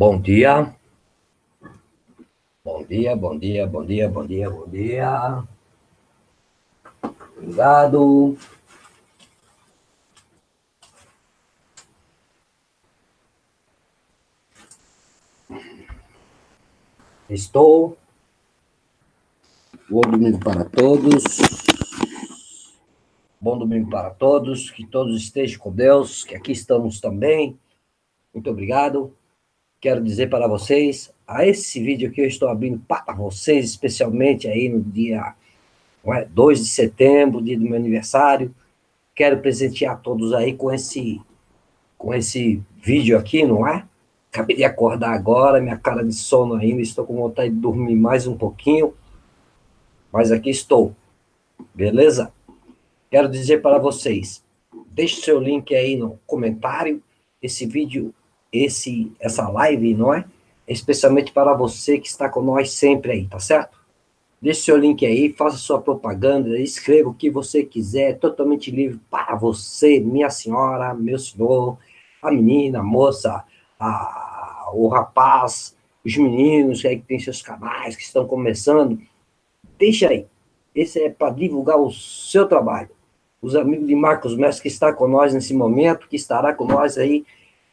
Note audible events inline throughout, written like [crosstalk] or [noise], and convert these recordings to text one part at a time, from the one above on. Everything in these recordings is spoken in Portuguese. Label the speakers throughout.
Speaker 1: Bom dia. Bom dia, bom dia, bom dia, bom dia, bom dia. Obrigado. Estou. Bom domingo para todos. Bom domingo para todos. Que todos estejam com Deus, que aqui estamos também. Muito obrigado. Quero dizer para vocês, a esse vídeo que eu estou abrindo para vocês, especialmente aí no dia é, 2 de setembro, dia do meu aniversário. Quero presentear todos aí com esse, com esse vídeo aqui, não é? Acabei de acordar agora, minha cara de sono ainda, estou com vontade de dormir mais um pouquinho, mas aqui estou, beleza? Quero dizer para vocês, deixe seu link aí no comentário, esse vídeo, esse, essa live, não é? Especialmente para você que está com nós sempre aí, tá certo? Deixe seu link aí, faça sua propaganda, escreva o que você quiser, totalmente livre para você, minha senhora, meu senhor, a menina, a moça, a, o rapaz, os meninos aí que tem seus canais, que estão começando. Deixa aí. Esse é para divulgar o seu trabalho. Os amigos de Marcos Mestre que está com nós nesse momento, que estará com nós aí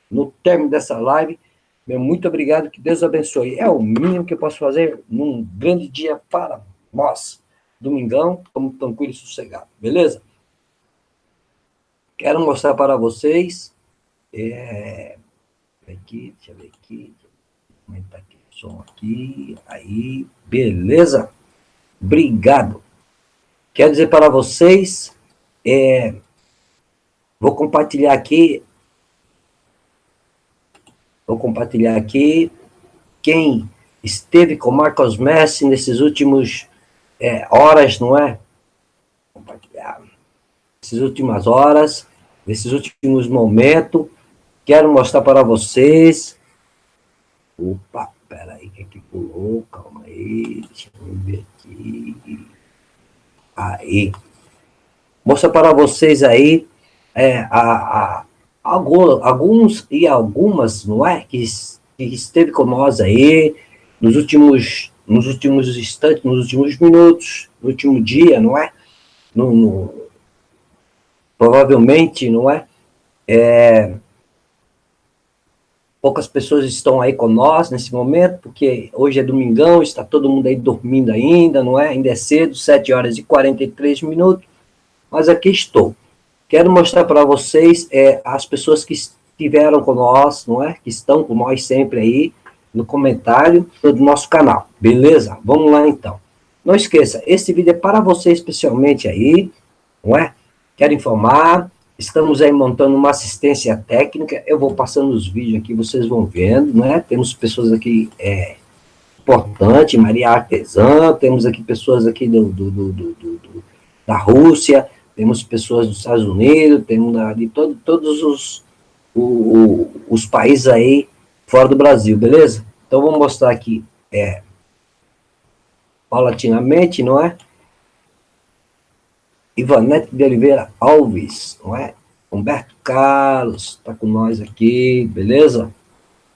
Speaker 1: no término dessa live, meu muito obrigado, que Deus abençoe. É o mínimo que eu posso fazer num grande dia para nós. Domingão, estamos tranquilo e sossegado, beleza? Quero mostrar para vocês, é, aqui, deixa eu ver aqui, aumentar aqui o som aqui, aí, beleza? Obrigado. Quero dizer para vocês, é, vou compartilhar aqui Vou compartilhar aqui quem esteve com Marcos Messi nesses últimos é, horas, não é? Compartilhar. Essas últimas horas, nesses últimos momentos, quero mostrar para vocês. Opa, peraí, que aqui pulou, calma aí, deixa eu ver aqui. Aí. Mostrar para vocês aí é, a, a alguns e algumas, não é, que, que esteve com nós aí nos últimos, nos últimos instantes, nos últimos minutos, no último dia, não é? No, no, provavelmente, não é? é? Poucas pessoas estão aí com nós nesse momento, porque hoje é domingão, está todo mundo aí dormindo ainda, não é? Ainda é cedo, 7 horas e 43 minutos, mas aqui estou. Quero mostrar para vocês é, as pessoas que estiveram com nós, não é? Que estão com nós sempre aí no comentário do nosso canal, beleza? Vamos lá então. Não esqueça, esse vídeo é para você especialmente aí, não é? Quero informar, estamos aí montando uma assistência técnica, eu vou passando os vídeos aqui, vocês vão vendo, né? Temos pessoas aqui é, importantes, Maria Artesã, temos aqui pessoas aqui do, do, do, do da Rússia, temos pessoas dos Estados Unidos, temos de todo, todos os, o, o, os países aí fora do Brasil, beleza? Então, vou mostrar aqui, é, paulatinamente, não é? Ivanete de Oliveira Alves, não é? Humberto Carlos, está com nós aqui, beleza?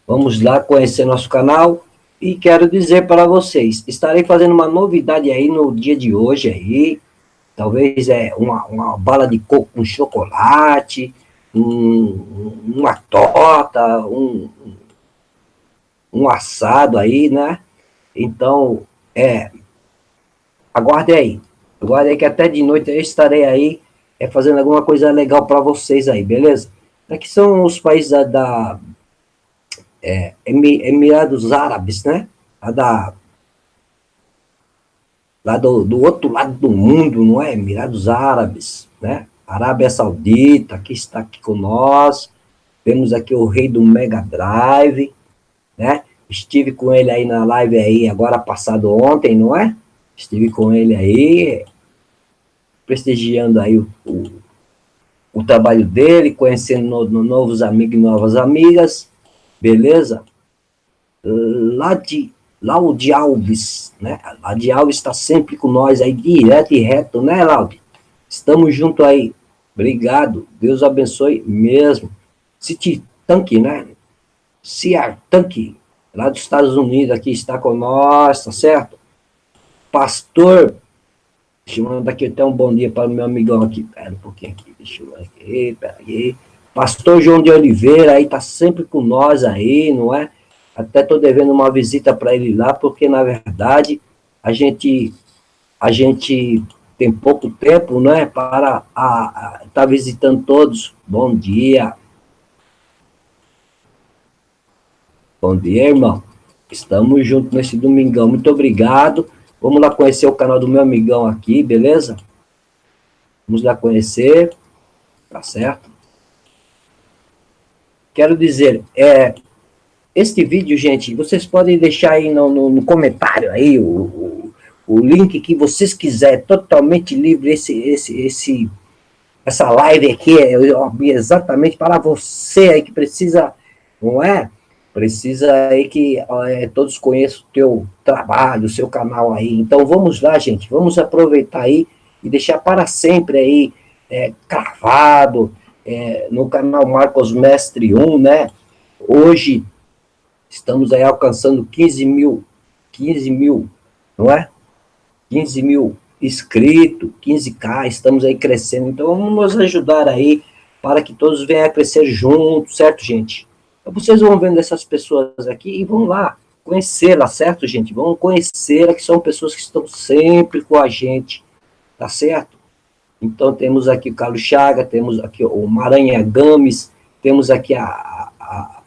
Speaker 1: Vamos lá conhecer nosso canal. E quero dizer para vocês, estarei fazendo uma novidade aí no dia de hoje aí, talvez é uma, uma bala de coco com chocolate, um, uma torta, um, um assado aí, né? Então, é, aguarde aí, aguarde aí que até de noite eu estarei aí é, fazendo alguma coisa legal para vocês aí, beleza? Aqui são os países da, da é, Emirados Árabes, né? A da lá do, do outro lado do mundo, não é? Emirados Árabes, né? Arábia Saudita, que está aqui com nós. Temos aqui o rei do Mega Drive, né? Estive com ele aí na live aí, agora passado ontem, não é? Estive com ele aí, prestigiando aí o, o, o trabalho dele, conhecendo no, no novos amigos e novas amigas, beleza? Lá de Laude Alves, né? Laude Alves está sempre com nós aí, direto e reto, né, Laude? Estamos junto aí. Obrigado. Deus abençoe mesmo. City Tanque, né? Ciar Tanque. lá dos Estados Unidos, aqui está com nós, tá certo? Pastor, deixa eu mandar aqui até um bom dia para o meu amigão aqui, pera um pouquinho aqui, deixa eu ver aqui, pera aí. Pastor João de Oliveira aí tá sempre com nós aí, não é? Até tô devendo uma visita para ele lá, porque na verdade a gente a gente tem pouco tempo, né, para estar tá visitando todos. Bom dia. Bom dia, irmão. Estamos juntos nesse domingão. Muito obrigado. Vamos lá conhecer o canal do meu amigão aqui, beleza? Vamos lá conhecer. Tá certo? Quero dizer, é, este vídeo, gente, vocês podem deixar aí no, no, no comentário aí o, o, o, link que vocês quiserem, totalmente livre esse, esse, esse, essa live aqui é exatamente para você aí que precisa, não é? Precisa aí que é, todos conheçam o teu trabalho, o seu canal aí. Então vamos lá, gente, vamos aproveitar aí e deixar para sempre aí é, cravado é, no canal Marcos Mestre 1, né? Hoje estamos aí alcançando 15 mil, 15 mil, não é? 15 mil inscritos, 15k, estamos aí crescendo. Então vamos nos ajudar aí para que todos venham a crescer juntos, certo, gente? Então, vocês vão vendo essas pessoas aqui e vão lá conhecê-la, certo, gente? Vão conhecê-la, que são pessoas que estão sempre com a gente, tá certo? Então, temos aqui o Carlos Chaga, temos aqui o Maranha Games, temos aqui a, a,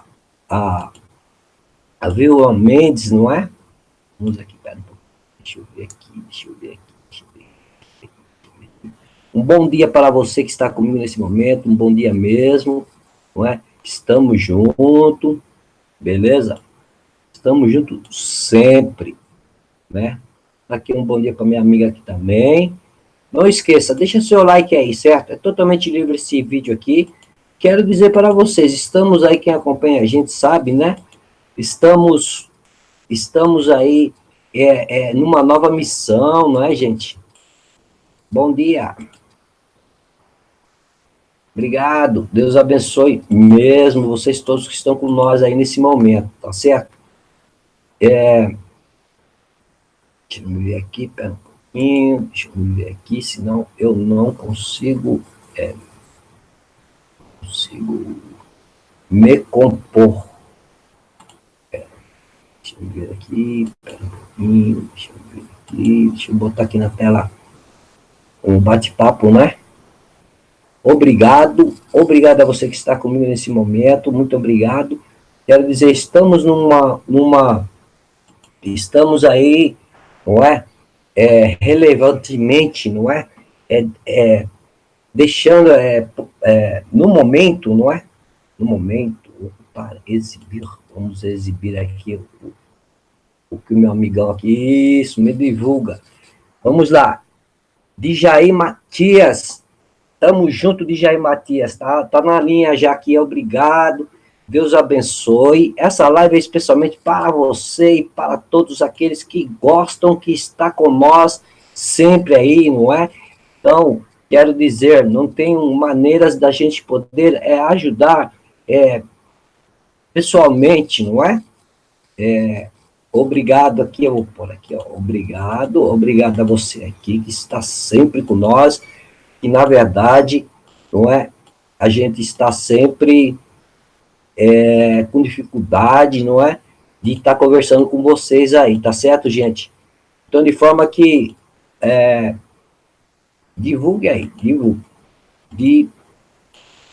Speaker 1: a, a Vilma Mendes, não é? Vamos aqui, pera um pouco. Deixa eu ver aqui, deixa eu ver aqui. Um bom dia para você que está comigo nesse momento, um bom dia mesmo, não é? Estamos juntos, beleza? Estamos juntos sempre, né? Aqui um bom dia para minha amiga aqui também. Não esqueça, deixa seu like aí, certo? É totalmente livre esse vídeo aqui. Quero dizer para vocês, estamos aí, quem acompanha a gente sabe, né? Estamos, estamos aí é, é, numa nova missão, não é, gente? Bom dia. Obrigado, Deus abençoe mesmo vocês todos que estão com nós aí nesse momento, tá certo? É, deixa eu ver aqui, pera um pouquinho, deixa eu ver aqui, senão eu não consigo, é, consigo me compor. Deixa eu ver aqui, pera um pouquinho, deixa eu ver aqui, deixa eu botar aqui na tela um bate-papo, né? Obrigado, obrigado a você que está comigo nesse momento, muito obrigado. Quero dizer, estamos numa, numa estamos aí, não é? é relevantemente, não é? é, é deixando, é, é, no momento, não é? No momento, para exibir, vamos exibir aqui o, que o meu amigão aqui, isso, me divulga. Vamos lá. Jair Matias, Tamo junto de Jair Matias, tá? Tá na linha já aqui, obrigado. Deus abençoe. Essa live é especialmente para você e para todos aqueles que gostam, que está com nós sempre aí, não é? Então, quero dizer, não tem maneiras da gente poder é, ajudar é, pessoalmente, não é? é? Obrigado aqui, eu vou pôr aqui, ó, obrigado, obrigado a você aqui que está sempre com nós, que, na verdade, não é, a gente está sempre é, com dificuldade, não é, de estar conversando com vocês aí, tá certo, gente? Então, de forma que é, divulgue aí, divulgue,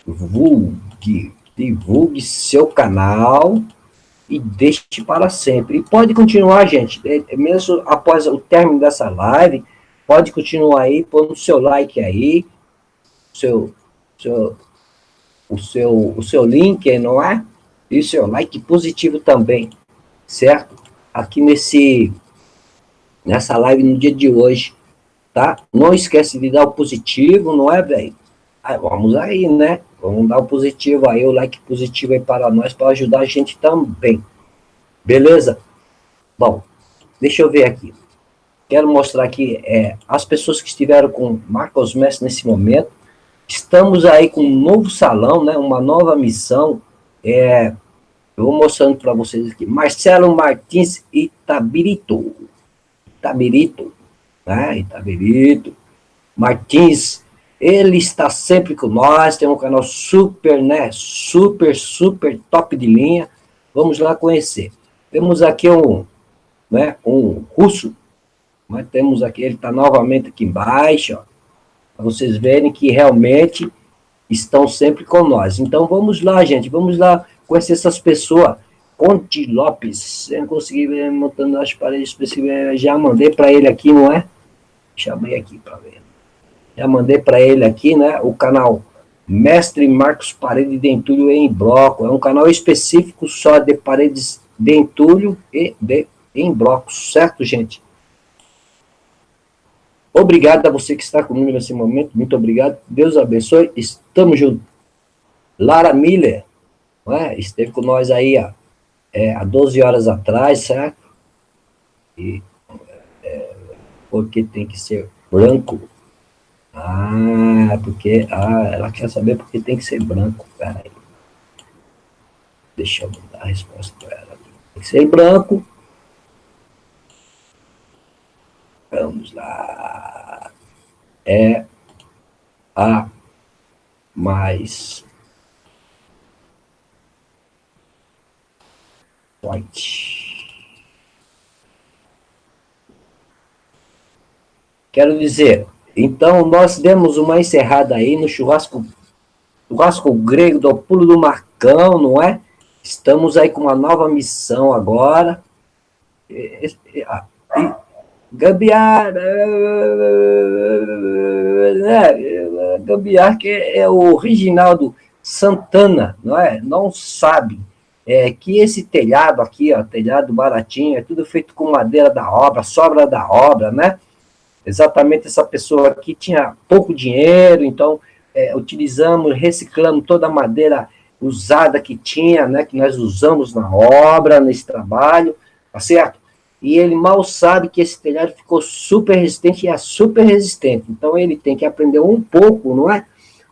Speaker 1: divulgue, divulgue seu canal e deixe para sempre. E pode continuar, gente, é, mesmo após o término dessa live, Pode continuar aí, põe o seu like aí, seu, seu, o, seu, o seu link, não é? E seu like positivo também, certo? Aqui nesse, nessa live no dia de hoje, tá? Não esquece de dar o positivo, não é, velho? Vamos aí, né? Vamos dar o positivo aí, o like positivo aí para nós, para ajudar a gente também. Beleza? Bom, deixa eu ver aqui. Quero mostrar aqui é, as pessoas que estiveram com Marcos Mestre nesse momento. Estamos aí com um novo salão, né, uma nova missão. É, Eu vou mostrando para vocês aqui. Marcelo Martins Itabirito. Itabirito, né? Itabirito. Martins, ele está sempre com nós, tem um canal super, né? Super, super top de linha. Vamos lá conhecer. Temos aqui um, né? Um russo, mas temos aqui, ele está novamente aqui embaixo. Para vocês verem que realmente estão sempre com nós. Então vamos lá, gente, vamos lá conhecer essas pessoas. Conte Lopes, eu não consegui ver montando as paredes específicas, já mandei para ele aqui, não é? Chamei aqui para ver. Já mandei para ele aqui, né, o canal Mestre Marcos Parede de Entulho em Bloco. É um canal específico só de paredes de entulho e de em blocos, certo, gente? Obrigado a você que está comigo nesse momento, muito obrigado, Deus abençoe, estamos juntos. Lara Miller, é? esteve com nós aí ó, é, há 12 horas atrás, certo? E, é, porque tem que ser branco. Ah, porque ah, ela quer saber porque tem que ser branco. Peraí. Deixa eu dar a resposta para ela. Tem que ser branco. Vamos lá. É a mais white. Quero dizer, então nós demos uma encerrada aí no churrasco, churrasco grego do pulo do Marcão, não é? Estamos aí com uma nova missão agora. E, e, e, gambiar, né? gambiar que é o Reginaldo Santana, não é? Não sabe é, que esse telhado aqui, ó, telhado baratinho, é tudo feito com madeira da obra, sobra da obra, né? Exatamente essa pessoa aqui tinha pouco dinheiro, então é, utilizamos, reciclamos toda a madeira usada que tinha, né, que nós usamos na obra, nesse trabalho, tá certo? E ele mal sabe que esse telhado ficou super resistente e é super resistente. Então ele tem que aprender um pouco, não é?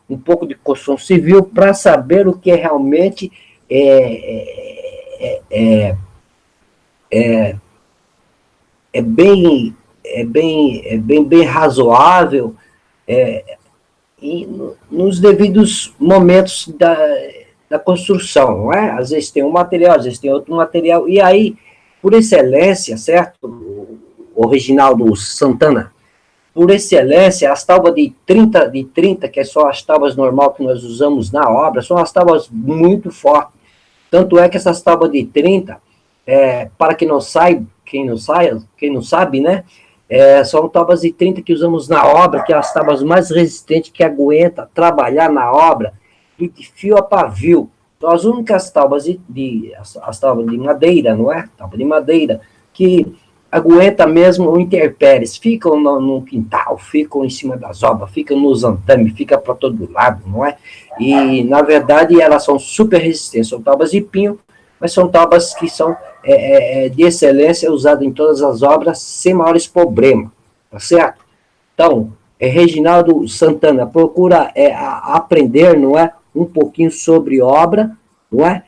Speaker 1: Um pouco de construção civil para saber o que é realmente é, é, é, é, bem é bem é bem bem razoável é, e nos devidos momentos da, da construção, não é? Às vezes tem um material, às vezes tem outro material, e aí por excelência, certo? O Reginaldo Santana, por excelência, as tábuas de 30, de 30, que é só as tábuas normal que nós usamos na obra, são as tábuas muito fortes. Tanto é que essas tábuas de 30, é, para quem não sabe, quem não sabe, quem não sabe, né? É, são tábuas de 30 que usamos na obra, que é as tábuas mais resistentes que aguenta trabalhar na obra, de fio a pavio. Então, as únicas tábuas de, de as, as, tábuas de madeira, não é? Tábua de madeira, que aguenta mesmo o intempéries, ficam no, no, quintal, ficam em cima das obras, ficam nos andames, fica para todo lado, não é? E, na verdade, elas são super resistentes, são tábuas de pinho, mas são tábuas que são é, é, é de excelência, usadas em todas as obras, sem maiores problemas, tá certo? Então, é Reginaldo Santana, procura é, a, aprender, não é? um pouquinho sobre obra, não é?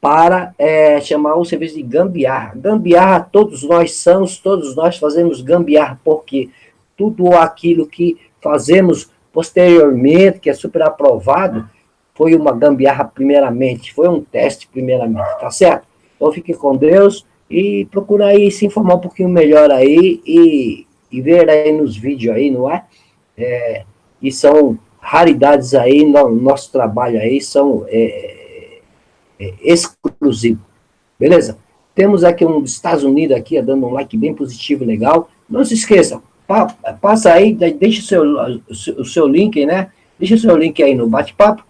Speaker 1: Para é, chamar um serviço de gambiarra. Gambiarra, todos nós somos, todos nós fazemos gambiarra, porque tudo aquilo que fazemos posteriormente, que é super aprovado, foi uma gambiarra primeiramente, foi um teste primeiramente, tá certo? Então fique com Deus e procura aí se informar um pouquinho melhor aí e, e ver aí nos vídeos aí, não é? é e são raridades aí no nosso trabalho aí são é, é, exclusivos, beleza? Temos aqui um dos Estados Unidos aqui, dando um like bem positivo, legal. Não se esqueça, pa, passa aí, deixa o seu, o seu link, né? Deixa o seu link aí no bate-papo.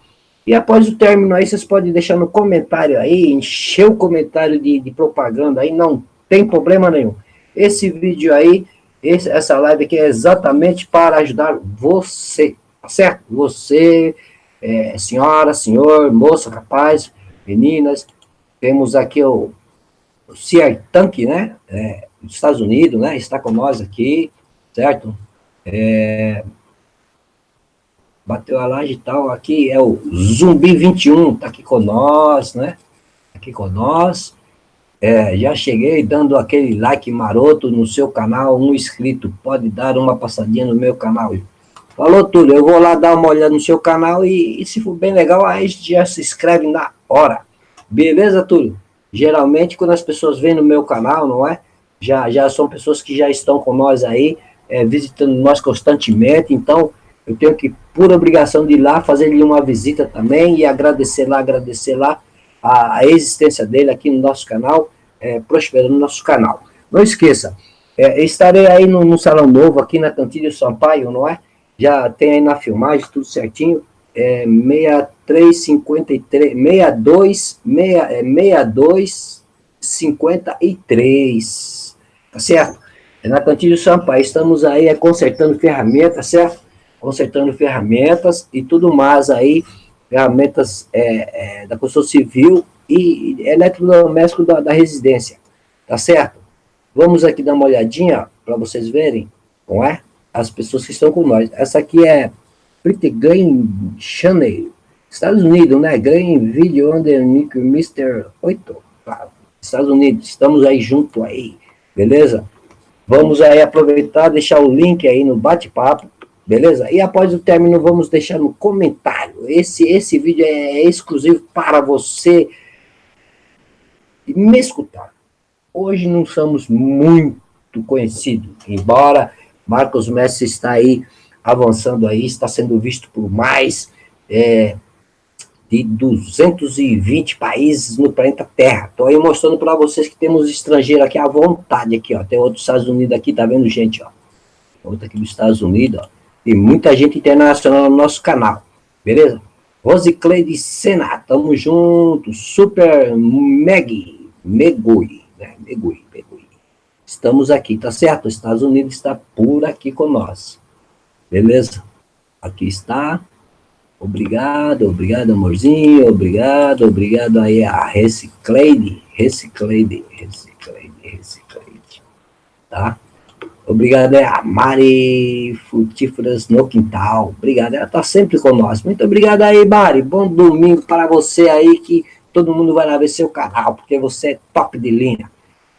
Speaker 1: E após o término aí, vocês podem deixar no comentário aí, encher o comentário de, de propaganda aí, não tem problema nenhum. Esse vídeo aí, esse, essa live aqui é exatamente para ajudar você, Tá certo? Você, é, senhora, senhor, moça, rapaz, meninas, temos aqui o, o Tank, né? É, dos Estados Unidos, né? Está com nós aqui, certo? É, bateu a laje e tal. Aqui é o Zumbi 21, tá aqui com nós, né? aqui com nós. É, já cheguei dando aquele like maroto no seu canal, um inscrito. Pode dar uma passadinha no meu canal. Falou tudo, eu vou lá dar uma olhada no seu canal e, e se for bem legal, aí já se inscreve na hora. Beleza, Túlio? Geralmente, quando as pessoas vêm no meu canal, não é? Já, já são pessoas que já estão com nós aí, é, visitando nós constantemente, então eu tenho que, por obrigação de ir lá, fazer-lhe uma visita também e agradecer lá, agradecer lá a, a existência dele aqui no nosso canal, é, prosperando no nosso canal. Não esqueça, é, estarei aí no, no, Salão Novo, aqui na Cantilho Sampaio, não é? Já tem aí na filmagem, tudo certinho, é 6353, 62, 62, 53, tá certo? É na Cantilho Sampaio, estamos aí é, consertando ferramentas, certo? Consertando ferramentas e tudo mais aí, ferramentas é, é, da construção civil e eletrodoméstico da, da residência, tá certo? Vamos aqui dar uma olhadinha para vocês verem, não é? As pessoas que estão com nós. Essa aqui é Pretty Green Channel, Estados Unidos, né? Green Video Underneath Mr. 8, Estados Unidos, estamos aí junto aí, beleza? Vamos aí aproveitar, deixar o link aí no bate-papo, beleza? E após o término, vamos deixar no comentário. Esse, esse vídeo é exclusivo para você me escutar. Hoje não somos muito conhecidos, embora Marcos Messi está aí avançando aí, está sendo visto por mais é, de 220 países no planeta Terra. Estou aí mostrando para vocês que temos estrangeiro aqui à vontade aqui, ó. Tem outros Estados Unidos aqui, tá vendo, gente, ó. Outro aqui dos Estados Unidos, ó. Tem muita gente internacional no nosso canal, beleza? Rosicleide Sena, tamo junto. Super Meg, Megui, né? Megui, Megui. Estamos aqui, tá certo? Os Estados Unidos está por aqui com nós. Beleza? Aqui está. Obrigado, obrigado, amorzinho. Obrigado, obrigado aí a Recicleide, Recicleide, Recicleide, Recicleide. Tá? Obrigado é a Mari Frutíferas no Quintal. Obrigado, ela está sempre nós. Muito obrigado aí, Mari. Bom domingo para você aí, que todo mundo vai lá ver seu canal, porque você é top de linha.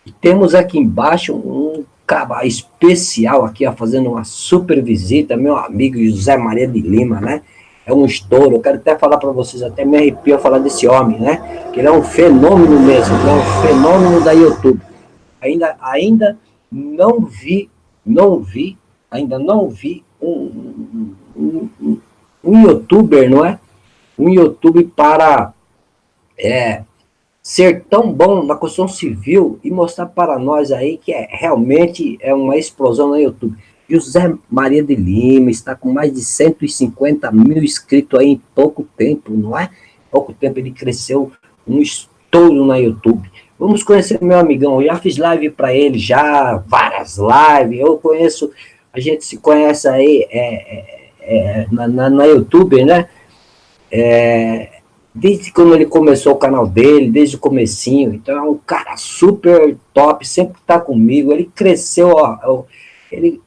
Speaker 1: E temos aqui embaixo um cara especial aqui, ó, fazendo uma super visita, meu amigo José Maria de Lima, né? É um estouro. Eu quero até falar para vocês, até me arrepio falar desse homem, né? Que ele é um fenômeno mesmo, é um fenômeno da YouTube. Ainda, ainda não vi não vi, ainda não vi um, um, um, um youtuber, não é? Um youtuber para é, ser tão bom na construção civil e mostrar para nós aí que é, realmente é uma explosão no YouTube. José Maria de Lima está com mais de 150 mil inscritos aí em pouco tempo, não é? Pouco tempo ele cresceu um estouro na YouTube. Vamos conhecer meu amigão, eu já fiz live para ele, já, várias lives, eu conheço, a gente se conhece aí é, é, é, na, na, na, YouTube, né? É, desde quando ele começou o canal dele, desde o comecinho, então é um cara super top, sempre está comigo, ele cresceu, ó, ele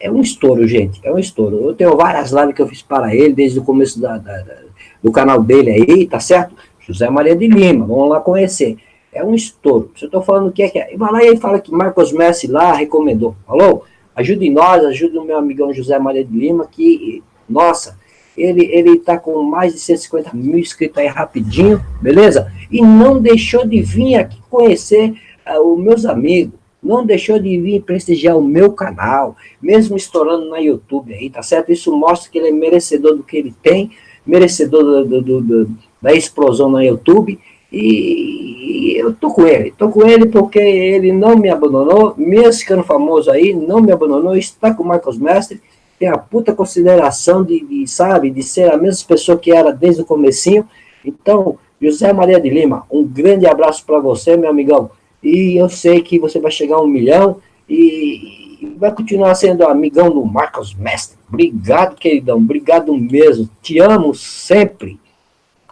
Speaker 1: é um estouro, gente, é um estouro. Eu tenho várias lives que eu fiz para ele, desde o começo da, da, da do canal dele aí, tá certo? José Maria de Lima, vamos lá conhecer. É um estouro. Se eu estou falando o que é que é. E vai lá e fala que Marcos Messi lá recomendou. Falou? Ajude nós, ajude o meu amigão José Maria de Lima, que, nossa, ele ele está com mais de 150 mil inscritos aí rapidinho, beleza? E não deixou de vir aqui conhecer uh, os meus amigos, não deixou de vir prestigiar o meu canal, mesmo estourando na YouTube aí, tá certo? Isso mostra que ele é merecedor do que ele tem, merecedor do, do, do, da explosão na YouTube, e eu tô com ele, tô com ele porque ele não me abandonou, mesmo ficando famoso aí, não me abandonou, está com o Marcos Mestre, tem a puta consideração de, de, sabe, de ser a mesma pessoa que era desde o comecinho. Então, José Maria de Lima, um grande abraço para você, meu amigão. E eu sei que você vai chegar a um milhão e vai continuar sendo amigão do Marcos Mestre. Obrigado, queridão, obrigado mesmo. Te amo sempre,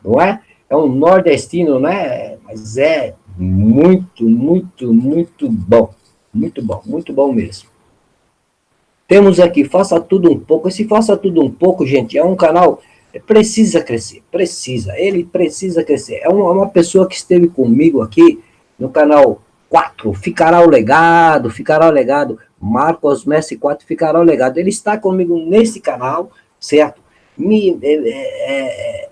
Speaker 1: não é? É um nordestino, né? Mas é muito, muito, muito bom. Muito bom, muito bom mesmo. Temos aqui, faça tudo um pouco. Esse faça tudo um pouco, gente, é um canal precisa crescer, precisa, ele precisa crescer. É uma, pessoa que esteve comigo aqui no canal 4, ficará o legado, ficará o legado, Marcos Messi 4 ficará o legado. Ele está comigo nesse canal, certo? Me, é, é, é,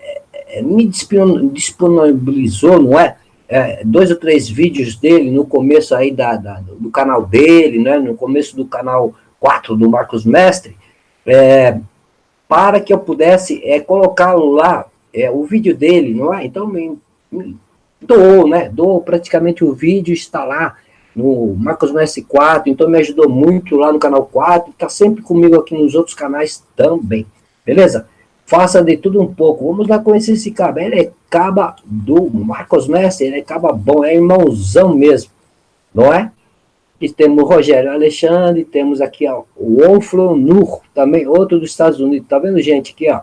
Speaker 1: me disponibilizou, não é? é? Dois ou três vídeos dele no começo aí da, da, do canal dele, né? No começo do canal 4 do Marcos Mestre, é, para que eu pudesse é, colocá-lo lá, é, o vídeo dele, não é? Então, me, me doou, né? Doou praticamente o vídeo, está lá no Marcos Messi 4, então me ajudou muito lá no canal 4, está sempre comigo aqui nos outros canais também, beleza? Faça de tudo um pouco, vamos lá conhecer esse caba, ele é caba do Marcos Messi, ele é caba bom, é irmãozão mesmo, não é? E temos o Rogério Alexandre, temos aqui ó, o Onflo Nur, também outro dos Estados Unidos. Tá vendo, gente? Aqui, ó.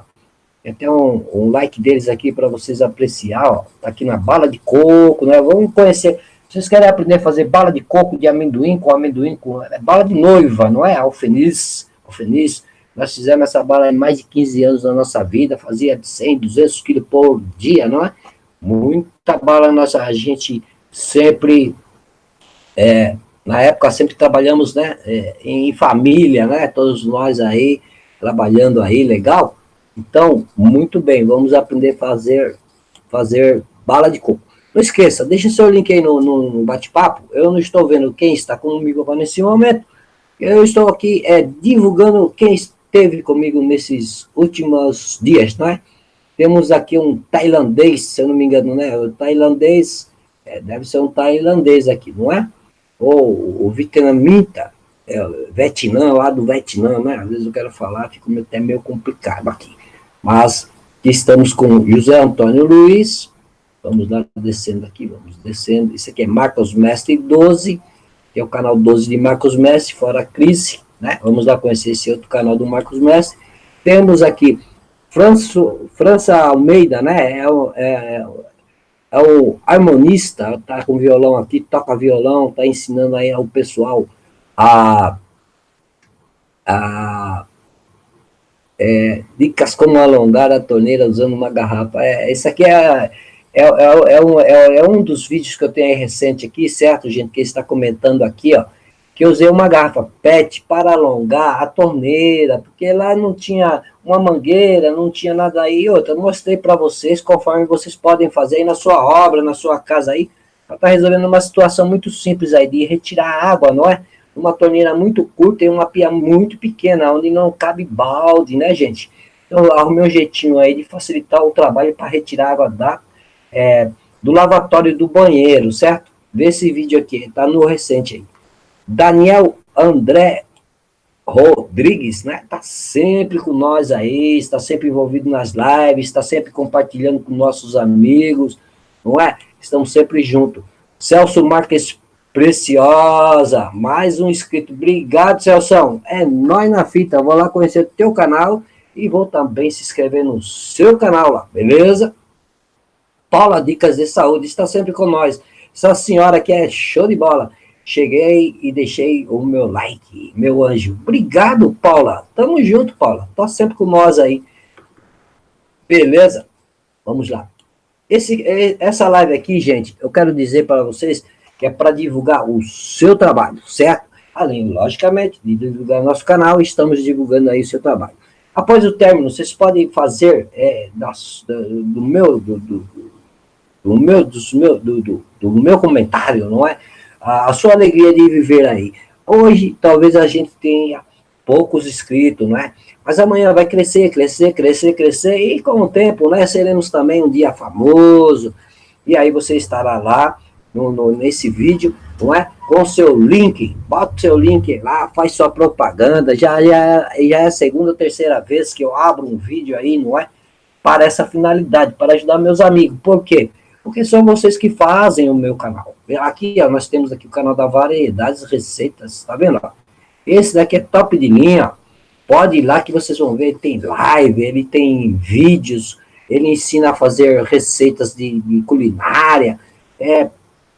Speaker 1: Tem até um, um like deles aqui para vocês apreciar, ó. Tá aqui na bala de coco, né? Vamos conhecer. Vocês querem aprender a fazer bala de coco de amendoim com amendoim com é bala de noiva, não é? Alfeniz, alfeniz. Nós fizemos essa bala há mais de 15 anos da nossa vida, fazia de 100, 200 quilos por dia, não é? Muita bala nossa, a gente sempre é, na época sempre trabalhamos né, é, em família, né, todos nós aí, trabalhando aí, legal. Então, muito bem, vamos aprender a fazer, fazer bala de coco. Não esqueça, deixe seu link aí no, no bate-papo, eu não estou vendo quem está comigo nesse momento, eu estou aqui é, divulgando quem esteve comigo nesses últimos dias, não é? Temos aqui um tailandês, se eu não me engano, né? O tailandês, é, deve ser um tailandês aqui, não é? ou o vietnamita, é, Vietnã, lá do Vietnã, né? Às vezes eu quero falar, fica até meio complicado aqui. Mas estamos com José Antônio Luiz, vamos lá descendo aqui, vamos descendo. Isso aqui é Marcos Mestre 12, que é o canal 12 de Marcos Mestre, fora a crise, né? Vamos lá conhecer esse outro canal do Marcos Mestre. Temos aqui Franço, França Almeida, né? É, é, é o harmonista, tá com violão aqui, toca violão, tá ensinando aí ao pessoal a, a é, dicas como alongar a torneira usando uma garrafa. É, esse aqui é, é, é, é, um, é, é um dos vídeos que eu tenho recente aqui, certo, gente, que está comentando aqui, ó, que eu usei uma garrafa PET para alongar a torneira, porque lá não tinha uma mangueira, não tinha nada aí. Outra, mostrei para vocês conforme vocês podem fazer aí na sua obra, na sua casa aí, para estar tá resolvendo uma situação muito simples aí, de retirar água, não é? Uma torneira muito curta e uma pia muito pequena, onde não cabe balde, né, gente? Então, arrumei um jeitinho aí de facilitar o trabalho para retirar água da, é, do lavatório do banheiro, certo? Vê esse vídeo aqui, tá no recente aí. Daniel André Rodrigues, né? Tá sempre com nós aí, está sempre envolvido nas lives, está sempre compartilhando com nossos amigos, não é? Estamos sempre juntos. Celso Marques Preciosa, mais um inscrito. Obrigado, Celso. É nós na fita. Vou lá conhecer o teu canal e vou também se inscrever no seu canal lá, beleza? Paula Dicas de Saúde está sempre com nós. Essa senhora que é show de bola. Cheguei e deixei o meu like, meu anjo. Obrigado, Paula. Tamo junto, Paula. Tá sempre com nós aí. Beleza? Vamos lá. Esse, essa live aqui, gente, eu quero dizer para vocês que é para divulgar o seu trabalho, certo? Além, logicamente, de divulgar nosso canal, estamos divulgando aí o seu trabalho. Após o término, vocês podem fazer é, das, do, do, meu, do, do, do meu, dos meu, do, do, do meu comentário, não é? A sua alegria de viver aí. Hoje, talvez a gente tenha poucos inscritos, não é? Mas amanhã vai crescer, crescer, crescer, crescer, e com o tempo, né, seremos também um dia famoso, e aí você estará lá, no, no, nesse vídeo, não é? Com seu link, bota o seu link lá, faz sua propaganda, já, já, já é a segunda ou terceira vez que eu abro um vídeo aí, não é? Para essa finalidade, para ajudar meus amigos, por quê? Porque são vocês que fazem o meu canal. Aqui, ó, nós temos aqui o canal da Variedades Receitas, tá vendo? Esse daqui é top de linha, pode ir lá que vocês vão ver, tem live, ele tem vídeos, ele ensina a fazer receitas de, de culinária, é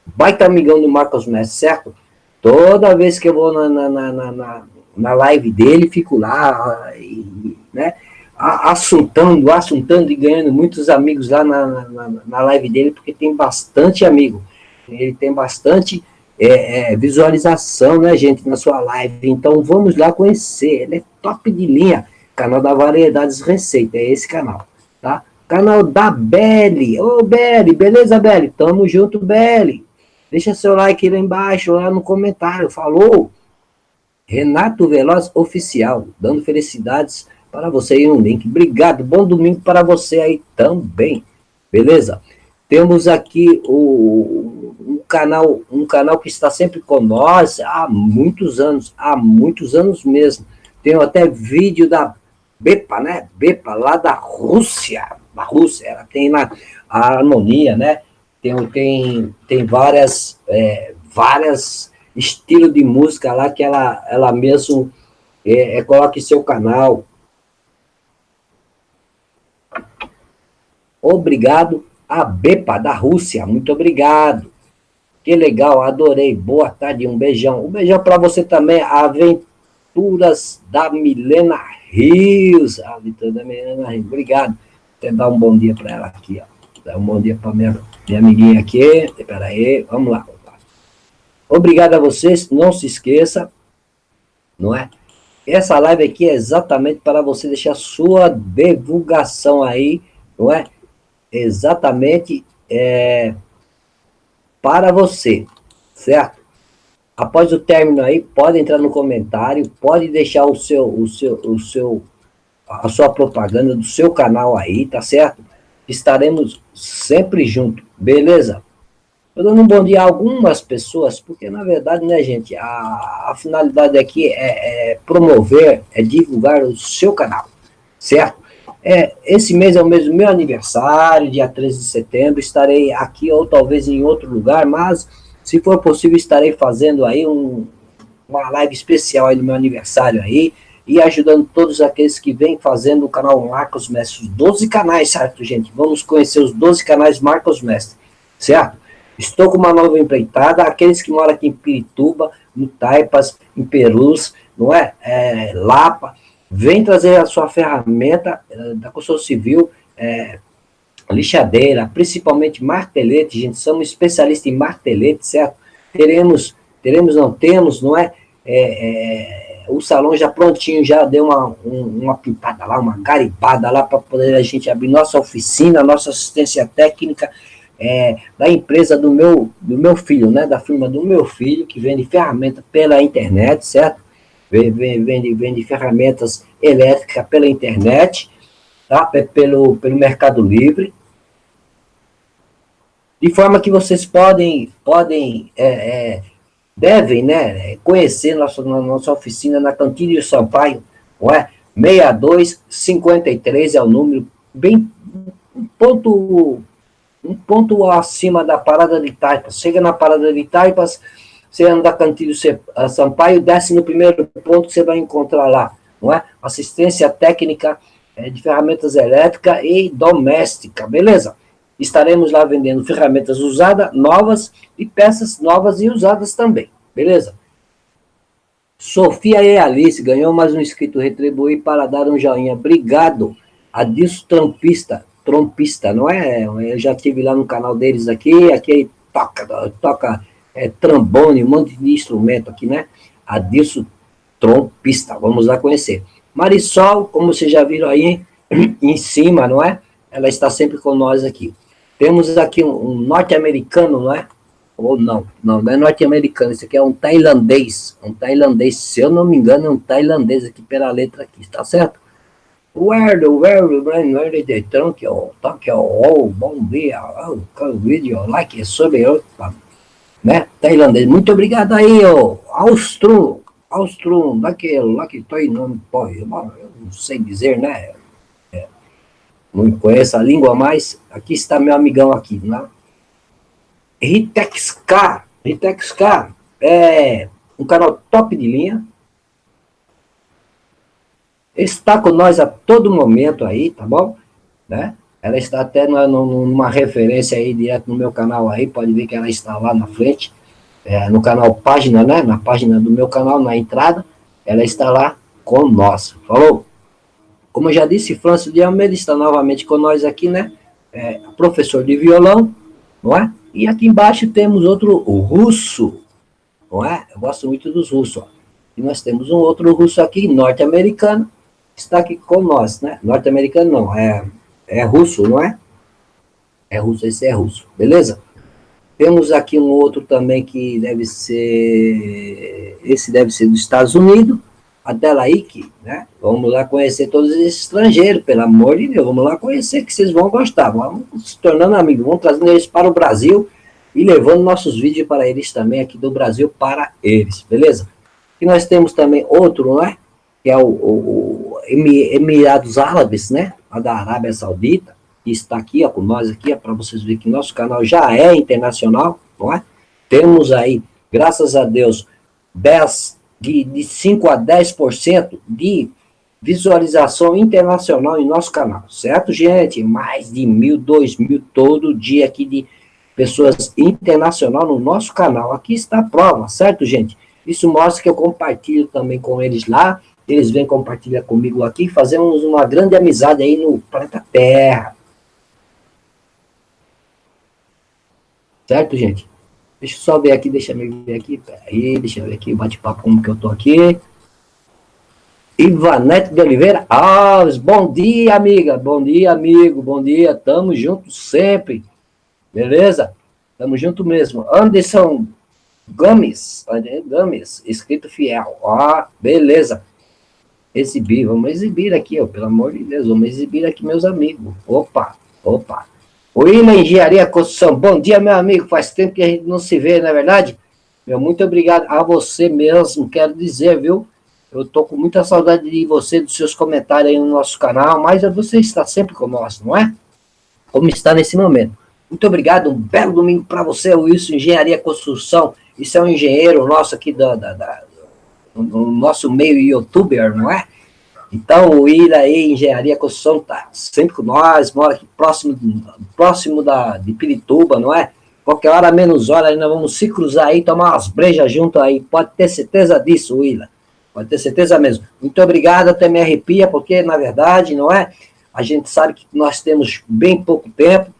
Speaker 1: baita amigão do Marcos Messi, certo? Toda vez que eu vou na, na, na, na, na live dele, fico lá, e, né? assuntando, assuntando e ganhando muitos amigos lá na, na, na live dele, porque tem bastante amigo. Ele tem bastante é, é, visualização, né, gente, na sua live. Então, vamos lá conhecer. Ele é top de linha. Canal da Variedades Receita, é esse canal, tá? Canal da Belle. Ô, Belle, beleza, Belle? Tamo junto, Belle. Deixa seu like lá embaixo, lá no comentário. Falou? Renato Veloz Oficial, dando felicidades para você aí no link. Obrigado, bom domingo para você aí também, beleza? Temos aqui o, um, canal, um canal que está sempre com nós há muitos anos, há muitos anos mesmo. Tenho até vídeo da Bepa, né? Bepa, lá da Rússia, da Rússia, ela tem lá a harmonia, né? Tem, tem, tem várias, é, várias estilo de música lá que ela, ela mesmo é, é, coloca em seu canal. Obrigado a Bepa, da Rússia. Muito obrigado. Que legal, adorei. Boa tarde, um beijão. Um beijão para você também, Aventuras da Milena Rios. A Aventura da Milena Rios. Obrigado. Até dar um bom dia para ela aqui, ó. Dar um bom dia para minha, minha amiguinha aqui. Espera aí, vamos lá. Obrigado a vocês, não se esqueça, não é? Essa live aqui é exatamente para você deixar sua divulgação aí, não é? Exatamente é, para você, certo? Após o término aí, pode entrar no comentário, pode deixar o seu, o seu, o seu, a sua propaganda do seu canal aí, tá certo? Estaremos sempre juntos, beleza? Estou dando um bom dia a algumas pessoas, porque, na verdade, né, gente, a, a finalidade aqui é, é, promover, é divulgar o seu canal, certo? É, esse mês é o mês do meu aniversário, dia 13 de setembro, estarei aqui ou talvez em outro lugar, mas, se for possível, estarei fazendo aí um, uma live especial aí no meu aniversário aí, e ajudando todos aqueles que vêm fazendo o canal Marcos Mestre, os 12 canais, certo, gente? Vamos conhecer os 12 canais Marcos Mestre, certo? Estou com uma nova empreitada, aqueles que moram aqui em Pirituba, no Taipas, em Perus, não é? é Lapa, vem trazer a sua ferramenta é, da construção civil, é, lixadeira, principalmente martelete, gente, somos especialistas em martelete, certo? Teremos, teremos, não temos, não é? é, é o salão já prontinho, já deu uma, um, uma pintada lá, uma garibada lá, para poder a gente abrir nossa oficina, nossa assistência técnica, é, da empresa do meu, do meu filho, né, da firma do meu filho, que vende ferramenta pela internet, certo? Vende, vende, ferramentas elétricas pela internet, tá? pelo, pelo Mercado Livre. De forma que vocês podem, podem é, é, devem né, conhecer nossa, nossa oficina na Cantilho Sampaio, não é? 6253 é o número, bem ponto um ponto acima da parada de Taipas. Chega na parada de Taipas, você anda Cantilho Sampaio, desce no primeiro ponto, você vai encontrar lá, não é? Assistência técnica é, de ferramentas elétricas e doméstica, beleza? Estaremos lá vendendo ferramentas usadas, novas e peças novas e usadas também, beleza? Sofia e Alice ganhou mais um inscrito retribuir para dar um joinha. Obrigado. Adilson Trampista, trompista, não é? Eu já tive lá no canal deles aqui, aqui toca, toca é, trombone, um monte de instrumento aqui, né? Adilson Trompista, vamos lá conhecer. Marisol, como vocês já viram aí [clears throat] em cima, não é? Ela está sempre com nós aqui. Temos aqui um, um norte-americano, não é? Ou não, não, não é norte-americano, esse aqui é um tailandês, um tailandês, se eu não me engano, é um tailandês aqui pela letra aqui, está certo? Where the brain where the Tokyo Tokyo oh bom dia oh vídeo like sobre né? Tailandês. Muito obrigado aí ó Austro. Austro daquele lá que estou não pode eu não sei dizer né? É, não conheço a língua mais aqui está meu amigão aqui né? Ritexcar Ritexcar é um canal top de linha. Está com nós a todo momento aí, tá bom? Né? Ela está até numa, numa referência aí, direto no meu canal aí, pode ver que ela está lá na frente, é, no canal página, né? Na página do meu canal, na entrada, ela está lá com nós. Falou? como eu já disse, Francis de Almeida está novamente com nós aqui, né? É, professor de violão, não é? E aqui embaixo temos outro, russo, não é? Eu gosto muito dos russos, ó. E nós temos um outro russo aqui, norte-americano, está aqui com nós, né? Norte-americano não, é, é russo, não é? É russo, esse é russo, beleza? Temos aqui um outro também que deve ser, esse deve ser dos Estados Unidos, Adelaide, né? Vamos lá conhecer todos esses estrangeiros, pelo amor de Deus, vamos lá conhecer que vocês vão gostar, vamos se tornando amigos, vamos trazendo eles para o Brasil e levando nossos vídeos para eles também, aqui do Brasil para eles, beleza? E nós temos também outro, né? Que é o, o, o Emirados Árabes, né? A da Arábia Saudita, que está aqui, ó, com nós aqui, é para vocês verem que nosso canal já é internacional, não é? Temos aí, graças a Deus, 10 de, de 5 a 10% de visualização internacional em nosso canal, certo, gente? Mais de mil, dois mil todo dia aqui de pessoas internacional no nosso canal. Aqui está a prova, certo, gente? Isso mostra que eu compartilho também com eles lá, eles vêm compartilhar comigo aqui, fazemos uma grande amizade aí no planeta Terra. Certo, gente? Deixa eu só ver aqui, deixa eu ver aqui, peraí, deixa eu ver aqui, bate-papo como que eu tô aqui. Ivanete de Oliveira Alves, bom dia, amiga, bom dia, amigo, bom dia, tamo junto sempre, beleza? Tamo junto mesmo. Anderson Gomes, Gomes, escrito fiel, ó, beleza. Exibir, vamos exibir aqui, ó, pelo amor de Deus, vamos exibir aqui meus amigos. Opa, opa. William Engenharia Construção, bom dia, meu amigo. Faz tempo que a gente não se vê, não é verdade? Meu, muito obrigado a você mesmo, quero dizer, viu? Eu tô com muita saudade de você, dos seus comentários aí no nosso canal, mas você está sempre conosco, não é? Como está nesse momento. Muito obrigado, um belo domingo para você, Wilson Engenharia Construção. Isso é um engenheiro nosso aqui da, da, da no nosso meio youtuber, não é? Então, o Ira aí, Engenharia Construção, tá sempre com nós, mora aqui próximo, próximo da, de Pirituba, não é? Qualquer hora, menos hora, nós vamos se cruzar aí, tomar umas brejas junto aí. Pode ter certeza disso, Willa. Pode ter certeza mesmo. Muito obrigado, até me arrepia, porque, na verdade, não é? A gente sabe que nós temos bem pouco tempo,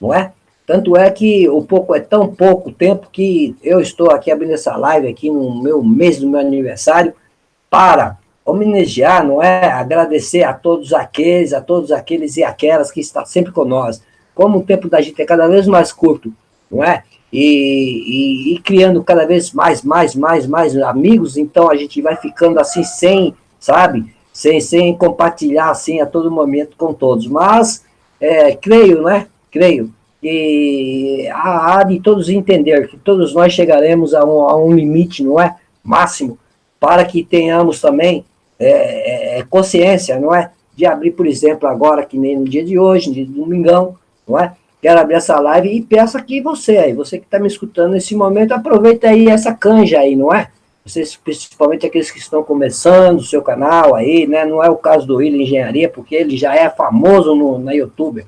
Speaker 1: não é? Tanto é que o pouco é tão pouco tempo que eu estou aqui abrindo essa live aqui no meu mês do meu aniversário para homenagear, não é? Agradecer a todos aqueles, a todos aqueles e aquelas que estão sempre conosco. Como o tempo da gente é cada vez mais curto, não é? E, e, e, criando cada vez mais, mais, mais, mais amigos, então a gente vai ficando assim sem, sabe? Sem, sem compartilhar assim a todo momento com todos. Mas, é, creio, né? Creio que há, há de todos entender que todos nós chegaremos a um, a um limite, não é? Máximo, para que tenhamos também é, é, é, consciência, não é? De abrir, por exemplo, agora, que nem no dia de hoje, no dia de domingão, não é? Quero abrir essa live e peço aqui você aí, você que está me escutando nesse momento, aproveita aí essa canja aí, não é? Vocês, principalmente aqueles que estão começando o seu canal aí, né? Não é o caso do William Engenharia, porque ele já é famoso no, na YouTube.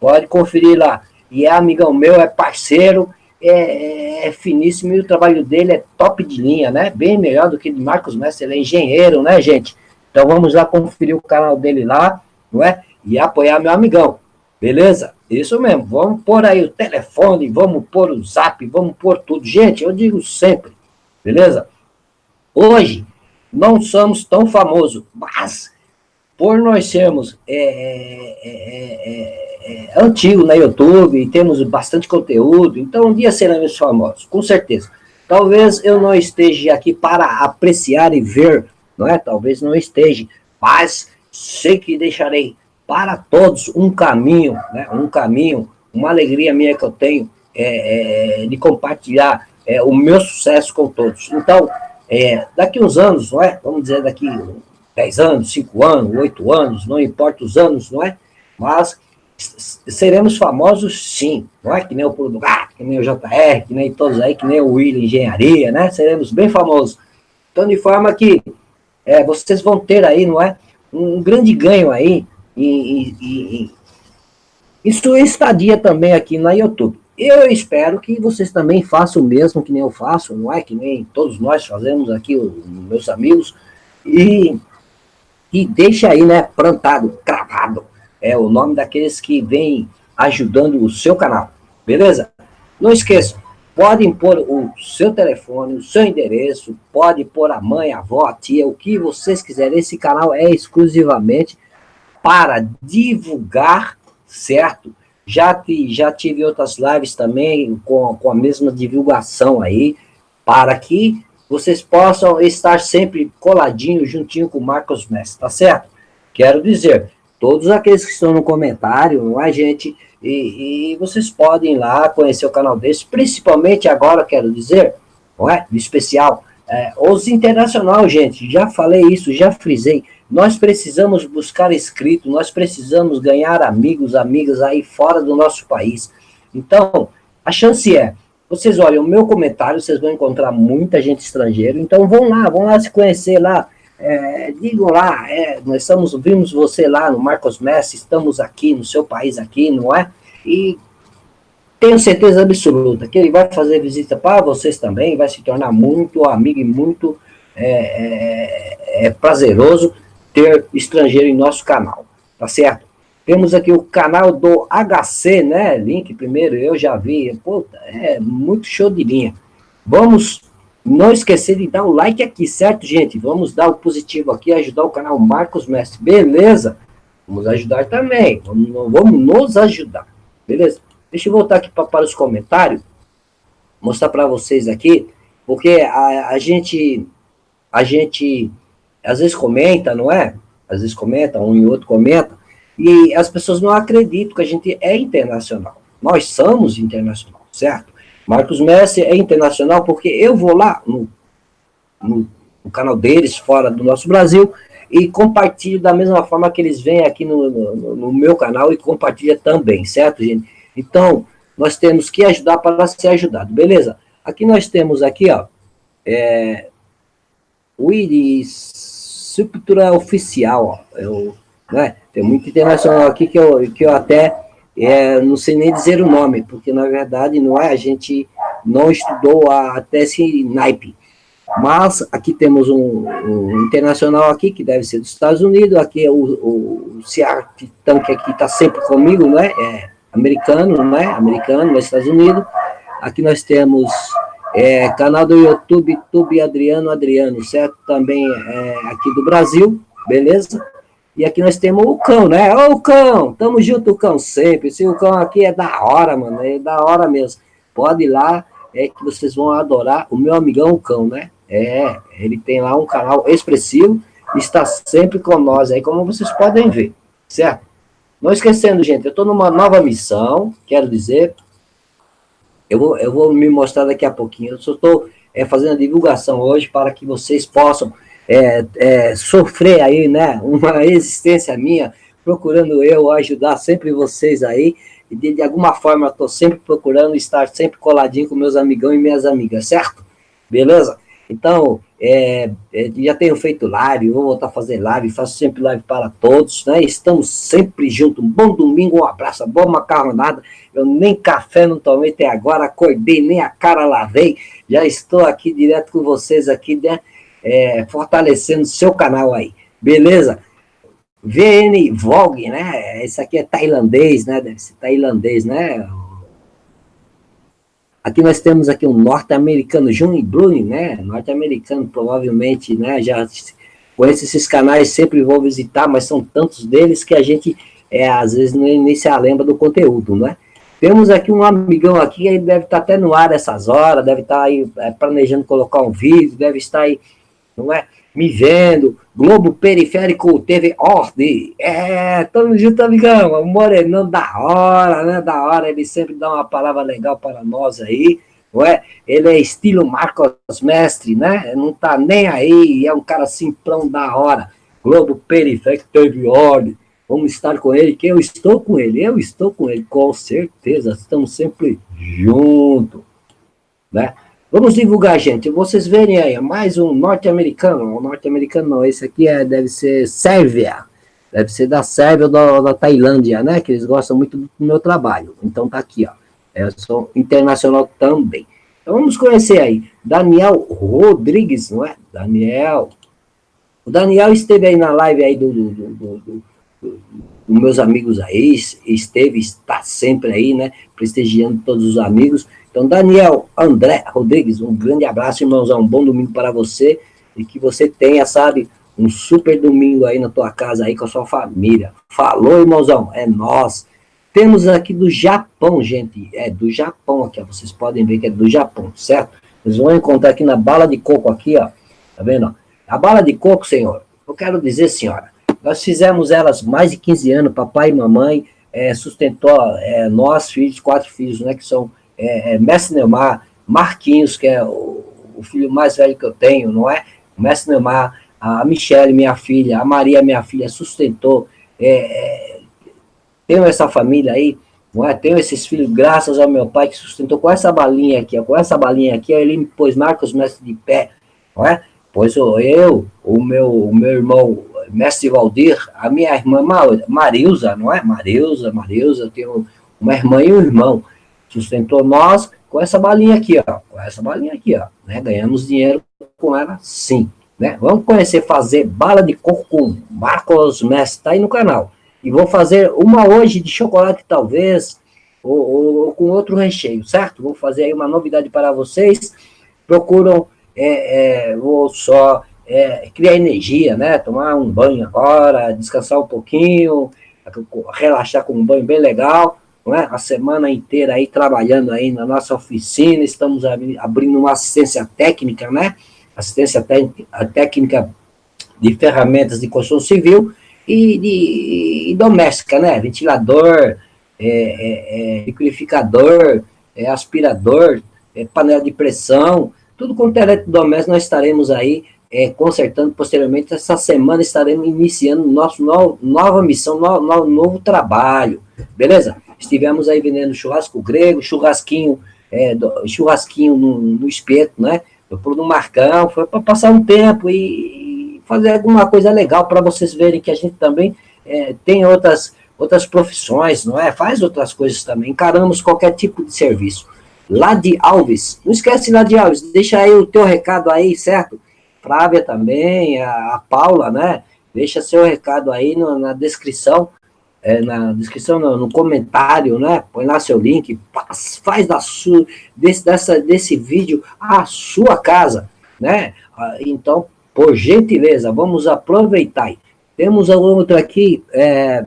Speaker 1: Pode conferir lá. E é amigão meu, é parceiro, é, é, finíssimo e o trabalho dele é top de linha, né? Bem melhor do que de Marcos Mestre, ele é engenheiro, né, gente? Então vamos lá conferir o canal dele lá, não é? E apoiar meu amigão, beleza? Isso mesmo, vamos pôr aí o telefone, vamos pôr o zap, vamos pôr tudo. Gente, eu digo sempre, beleza? Hoje, não somos tão famosos, mas por nós sermos é, é, é, é, antigo na YouTube, e temos bastante conteúdo, então um dia seremos famosos, com certeza. Talvez eu não esteja aqui para apreciar e ver, não é? Talvez não esteja, mas sei que deixarei para todos um caminho, né? Um caminho, uma alegria minha que eu tenho é, é, de compartilhar é, o meu sucesso com todos. Então, é, daqui uns anos, não é? Vamos dizer daqui 10 anos, 5 anos, 8 anos, não importa os anos, não é? Mas seremos famosos sim, não é que nem o Pulo do Gato, que nem o JR, que nem todos aí, que nem o William Engenharia, né? Seremos bem famosos. Então, de forma que é, vocês vão ter aí, não é? Um grande ganho aí em, em, em sua estadia também aqui na YouTube. Eu espero que vocês também façam o mesmo que nem eu faço, não é? Que nem todos nós fazemos aqui, os meus amigos. E e deixa aí, né, plantado, cravado, é o nome daqueles que vêm ajudando o seu canal, beleza? Não esqueça, podem pôr o seu telefone, o seu endereço, pode pôr a mãe, a avó, a tia, o que vocês quiserem. Esse canal é exclusivamente para divulgar, certo? Já, já tive outras lives também com, com a mesma divulgação aí, para que vocês possam estar sempre coladinho, juntinho com o Marcos Messi, tá certo? Quero dizer, todos aqueles que estão no comentário, não é, gente? E, e vocês podem ir lá conhecer o canal deles, principalmente agora, quero dizer, não é? De especial, é, os internacional, gente, já falei isso, já frisei, nós precisamos buscar inscritos, nós precisamos ganhar amigos, amigas aí fora do nosso país. Então, a chance é, vocês olham o meu comentário, vocês vão encontrar muita gente estrangeira, então vão lá, vão lá se conhecer lá, é, digam lá, é, nós estamos, vimos você lá no Marcos Messi, estamos aqui no seu país aqui, não é? E tenho certeza absoluta que ele vai fazer visita para vocês também, vai se tornar muito amigo e muito é, é, é prazeroso ter estrangeiro em nosso canal, tá certo? Temos aqui o canal do HC, né? Link primeiro, eu já vi. Puta, é muito show de linha. Vamos não esquecer de dar o like aqui, certo, gente? Vamos dar o positivo aqui, ajudar o canal Marcos Mestre, beleza? Vamos ajudar também, vamos, vamos nos ajudar, beleza? Deixa eu voltar aqui pra, para os comentários, mostrar para vocês aqui, porque a, a gente, a gente às vezes comenta, não é? Às vezes comenta, um e outro comenta, e as pessoas não acreditam que a gente é internacional. Nós somos internacional, certo? Marcos Messi é internacional porque eu vou lá no, no, no canal deles, fora do nosso Brasil, e compartilho da mesma forma que eles vêm aqui no, no, no meu canal e compartilha também, certo, gente? Então, nós temos que ajudar para ser ajudado, beleza? Aqui nós temos aqui, ó, é, o Iris Oficial, ó, eu, né? Tem muito internacional aqui que eu, que eu até é, não sei nem dizer o nome, porque na verdade não é, a gente não estudou a, até esse naipe. Mas aqui temos um, um, internacional aqui, que deve ser dos Estados Unidos, aqui é o, o, o Titã, que aqui está sempre comigo, né? É americano, né? Americano, nos Estados Unidos. Aqui nós temos é, canal do YouTube, Tube Adriano Adriano, certo? Também é, aqui do Brasil, beleza? E aqui nós temos o cão, né? Ô, cão, tamo junto, cão, sempre. Esse o cão aqui é da hora, mano, é da hora mesmo. Pode ir lá, é que vocês vão adorar o meu amigão, o cão, né? É, ele tem lá um canal expressivo, está sempre com nós aí, como vocês podem ver, certo? Não esquecendo, gente, eu estou numa nova missão, quero dizer, eu vou, eu vou me mostrar daqui a pouquinho. Eu só estou é, fazendo a divulgação hoje para que vocês possam é, é, sofrer aí, né, uma [laughs] existência minha, procurando eu ajudar sempre vocês aí, e de, de alguma forma estou sempre procurando estar sempre coladinho com meus amigão e minhas amigas, certo? Beleza? Então, é, é, já tenho feito live, vou voltar a fazer live, faço sempre live para todos, né? Estamos sempre juntos. Um bom domingo, um abraço, boa macarronada. Eu nem café não tomei até agora, acordei, nem a cara lavei. Já estou aqui direto com vocês aqui, né? É, fortalecendo seu canal aí, beleza? VN Vogue, né? Esse aqui é tailandês, né? Deve ser tailandês, né? Aqui nós temos aqui um norte-americano, Juni Bruni, né? Norte-americano, provavelmente, né? Já conheço esses canais, sempre vou visitar, mas são tantos deles que a gente, é, às vezes, nem, nem se lembra do conteúdo, né? Temos aqui um amigão aqui, ele deve estar até no ar essas horas, deve estar aí é, planejando colocar um vídeo, deve estar aí, não é? me vendo, Globo Periférico TV Ordem, é, tamo junto, amigão, morenão da hora, né, da hora, ele sempre dá uma palavra legal para nós aí, não é? Ele é estilo Marcos Mestre, né, não tá nem aí, é um cara simplão da hora, Globo Periférico TV Ordem, vamos estar com ele, que eu estou com ele, eu estou com ele, com certeza, estamos sempre juntos, né? Vamos divulgar, gente. Vocês verem aí, mais um norte-americano. Um norte-americano não, esse aqui é, deve ser Sérvia. Deve ser da Sérvia ou da, da, Tailândia, né? Que eles gostam muito do meu trabalho. Então tá aqui, ó. Eu sou internacional também. Então vamos conhecer aí. Daniel Rodrigues, não é? Daniel O Daniel esteve aí na live aí do, do, do, do meus amigos aí, esteve, está sempre aí, né, prestigiando todos os amigos. Então, Daniel André Rodrigues, um grande abraço, irmãozão, um bom domingo para você, e que você tenha, sabe, um super domingo aí na tua casa, aí com a sua família. Falou, irmãozão, é nós. Temos aqui do Japão, gente, é do Japão aqui, ó, vocês podem ver que é do Japão, certo? Vocês vão encontrar aqui na bala de coco aqui, ó, tá vendo? A bala de coco, senhor, eu quero dizer, senhora, nós fizemos elas mais de 15 anos, papai e mamãe, é, sustentou é, nós, filhos, quatro filhos, né, que são é, é, Mestre Neymar, Marquinhos, que é o, o, filho mais velho que eu tenho, não é? Mestre Neymar, a Michelle, minha filha, a Maria, minha filha, sustentou. É, é, tenho essa família aí, não é? Tenho esses filhos, graças ao meu pai, que sustentou com essa balinha aqui, com essa balinha aqui, ele me pôs Marcos Mestre de pé, não é? Pois eu, o meu, o meu irmão Mestre Valdir, a minha irmã Marilza, não é? Marilza, Marilza, eu tenho uma irmã e um irmão. Sustentou nós com essa balinha aqui, ó. Com essa balinha aqui, ó. Né? Ganhamos dinheiro com ela, sim. Né? Vamos conhecer fazer bala de coco com Marcos Mestre, tá aí no canal. E vou fazer uma hoje de chocolate, talvez, ou, ou, ou com outro recheio, certo? Vou fazer aí uma novidade para vocês. Procuram, é, é, vou só é, criar energia, né? Tomar um banho agora, descansar um pouquinho, relaxar com um banho bem legal, não é? A semana inteira aí trabalhando aí na nossa oficina, estamos abrindo uma assistência técnica, né? Assistência técnica de ferramentas de construção civil e, de, e doméstica, né? Ventilador, é, é, é liquidificador, é, aspirador, é, panela de pressão, tudo com é eletrodoméstico nós estaremos aí é, consertando posteriormente. Essa semana estaremos iniciando nosso no, nova missão, no, no, novo trabalho, beleza? Estivemos aí vendendo churrasco grego, churrasquinho, é, do, churrasquinho no, no, espeto, né? Por no Marcão, foi para passar um tempo e, e fazer alguma coisa legal para vocês verem que a gente também é, tem outras, outras profissões, não é? Faz outras coisas também, encaramos qualquer tipo de serviço. Lá de Alves, não esquece lá de Alves, deixa aí o teu recado aí, certo? Flávia também, a, a Paula, né? Deixa seu recado aí no, na descrição, é, na descrição, no, no, comentário, né? Põe lá seu link, faz, da sua, desse, dessa, desse vídeo a sua casa, né? Ah, então, por gentileza, vamos aproveitar. Temos outra aqui, é,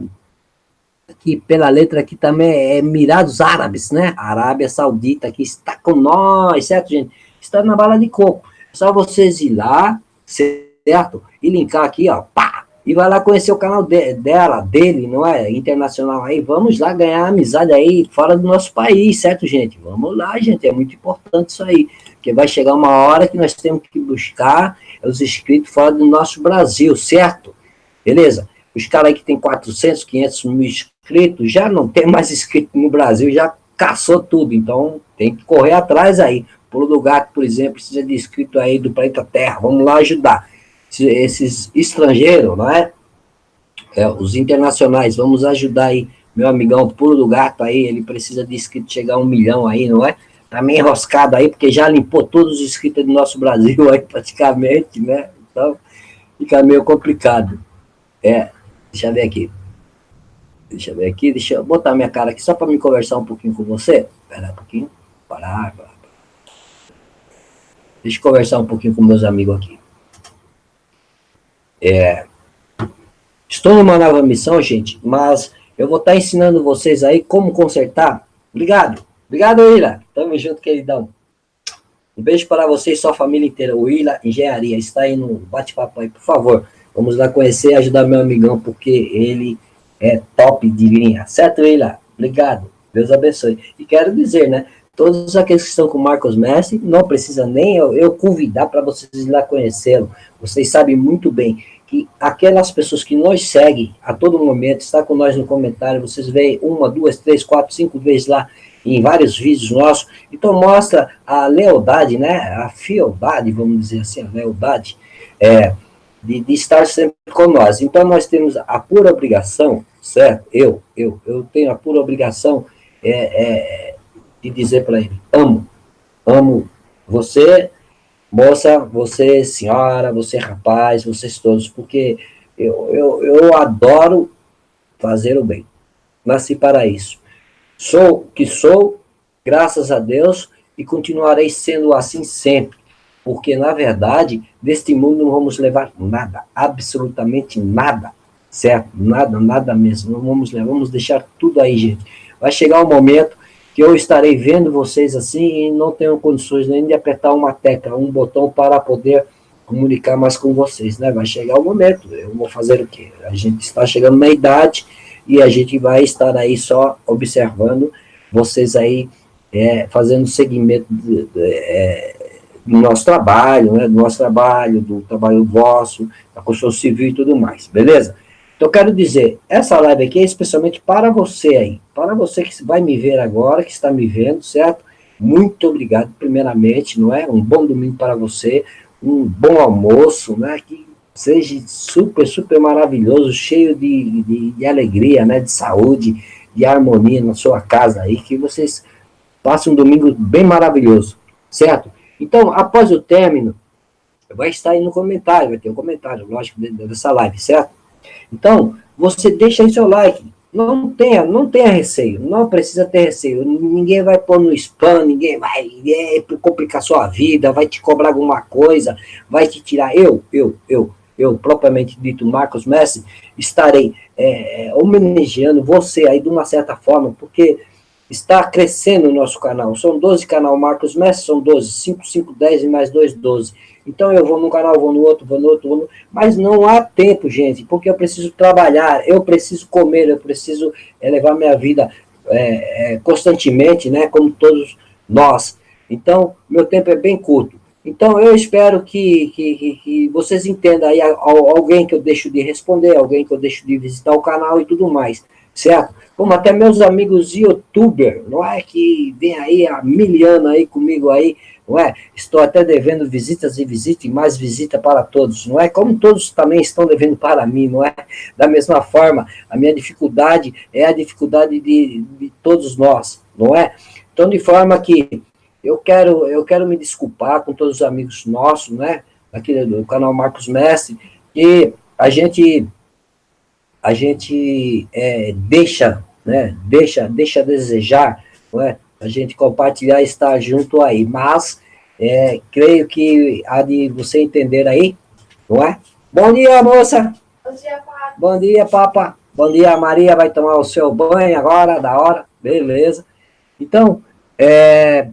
Speaker 1: aqui pela letra aqui também é Emirados Árabes, né? Arábia Saudita que está com nós, certo, gente? Está na bala de coco. Só vocês ir lá, certo? E linkar aqui, ó, pá! E vai lá conhecer o canal de, dela, dele, não é? Internacional aí. Vamos lá ganhar amizade aí fora do nosso país, certo, gente? Vamos lá, gente. É muito importante isso aí. Porque vai chegar uma hora que nós temos que buscar os inscritos fora do nosso Brasil, certo? Beleza? Os caras aí que tem 400, 500 mil inscritos, já não tem mais inscrito no Brasil, já caçou tudo. Então, tem que correr atrás aí. Pulo do Gato, por exemplo, precisa de inscrito aí do planeta Terra. Vamos lá ajudar. Esses estrangeiros, não é? é? Os internacionais, vamos ajudar aí. Meu amigão Pulo do Gato aí, ele precisa de inscrito chegar a um milhão aí, não é? Tá meio enroscado aí, porque já limpou todos os inscritos do nosso Brasil [laughs] aí, praticamente, né? Então, fica meio complicado. É, deixa eu ver aqui. Deixa eu ver aqui, deixa eu botar minha cara aqui só para me conversar um pouquinho com você. Espera um pouquinho. Parar, parar. Deixa eu conversar um pouquinho com meus amigos aqui. É, estou numa nova missão, gente, mas eu vou estar ensinando vocês aí como consertar. Obrigado. Obrigado, Willa. Tamo junto, queridão. Um beijo para vocês e sua família inteira. O Willa Engenharia está aí no bate-papo aí, por favor. Vamos lá conhecer e ajudar meu amigão, porque ele é top de linha. Certo, Willa? Obrigado. Deus abençoe. E quero dizer, né? Todos aqueles que estão com Marcos Messi, não precisa nem eu, eu convidar para vocês ir lá conhecê-lo. Vocês sabem muito bem que aquelas pessoas que nos seguem a todo momento, está com nós no comentário, vocês veem uma, duas, três, quatro, cinco vezes lá em vários vídeos nossos, então mostra a lealdade, né, a fieldade, vamos dizer assim, a lealdade, é, de, de estar sempre com nós. Então nós temos a pura obrigação, certo? Eu, eu, eu tenho a pura obrigação é, é, de dizer para ele, amo, amo você moça, você senhora, você rapaz, vocês todos, porque eu, eu, eu adoro fazer o bem. Nasci para isso. Sou o que sou, graças a Deus, e continuarei sendo assim sempre. Porque, na verdade, deste mundo não vamos levar nada, absolutamente nada, certo? Nada, nada mesmo. Não vamos levar, vamos deixar tudo aí, gente. Vai chegar um momento que eu estarei vendo vocês assim e não tenho condições nem de apertar uma tecla, um botão para poder comunicar mais com vocês, né? Vai chegar o momento, eu vou fazer o quê? A gente está chegando na idade e a gente vai estar aí só observando vocês aí é, fazendo segmento de, de, é, do nosso trabalho, né? Do nosso trabalho, do trabalho vosso, da construção civil e tudo mais, beleza? Então, quero dizer, essa live aqui é especialmente para você aí, para você que vai me ver agora, que está me vendo, certo? Muito obrigado, primeiramente, não é? Um bom domingo para você, um bom almoço, né? Que seja super, super maravilhoso, cheio de, de, de alegria, né? De saúde, de harmonia na sua casa aí, que vocês passem um domingo bem maravilhoso, certo? Então, após o término, vai estar aí no comentário, vai ter um comentário, lógico, dessa live, certo? Então, você deixa aí seu like. Não tenha, não tenha receio, não precisa ter receio. Ninguém vai pôr no spam, ninguém vai é, complicar sua vida, vai te cobrar alguma coisa, vai te tirar. Eu, eu, eu, eu, propriamente dito, Marcos Messi, estarei é, é homenageando você aí de uma certa forma, porque está crescendo o nosso canal. São 12 canal Marcos Messi, são 12, 5, 5, 10 e mais 2, 12. Então eu vou num canal, vou no outro, vou no outro, vou no... mas não há tempo, gente, porque eu preciso trabalhar, eu preciso comer, eu preciso elevar minha vida é, é, constantemente, né, como todos nós. Então, meu tempo é bem curto. Então, eu espero que, que, que, vocês entendam aí alguém que eu deixo de responder, alguém que eu deixo de visitar o canal e tudo mais, certo? Como até meus amigos youtuber, não é? Que vem aí a miliana aí comigo aí, não é? Estou até devendo visitas e visitas e mais visita para todos, não é? Como todos também estão devendo para mim, não é? Da mesma forma, a minha dificuldade é a dificuldade de, de todos nós, não é? Então, de forma que eu quero, eu quero me desculpar com todos os amigos nossos, né? Aqui do canal Marcos Mestre, que a gente, a gente é, deixa, né? Deixa, deixa a desejar, é? a gente compartilhar e estar junto aí. Mas, é, creio que há de você entender aí, não é? Bom dia, moça! Bom dia, Papa! Bom dia, Papa! Bom dia, Maria vai tomar o seu banho agora, da hora, beleza. Então, é,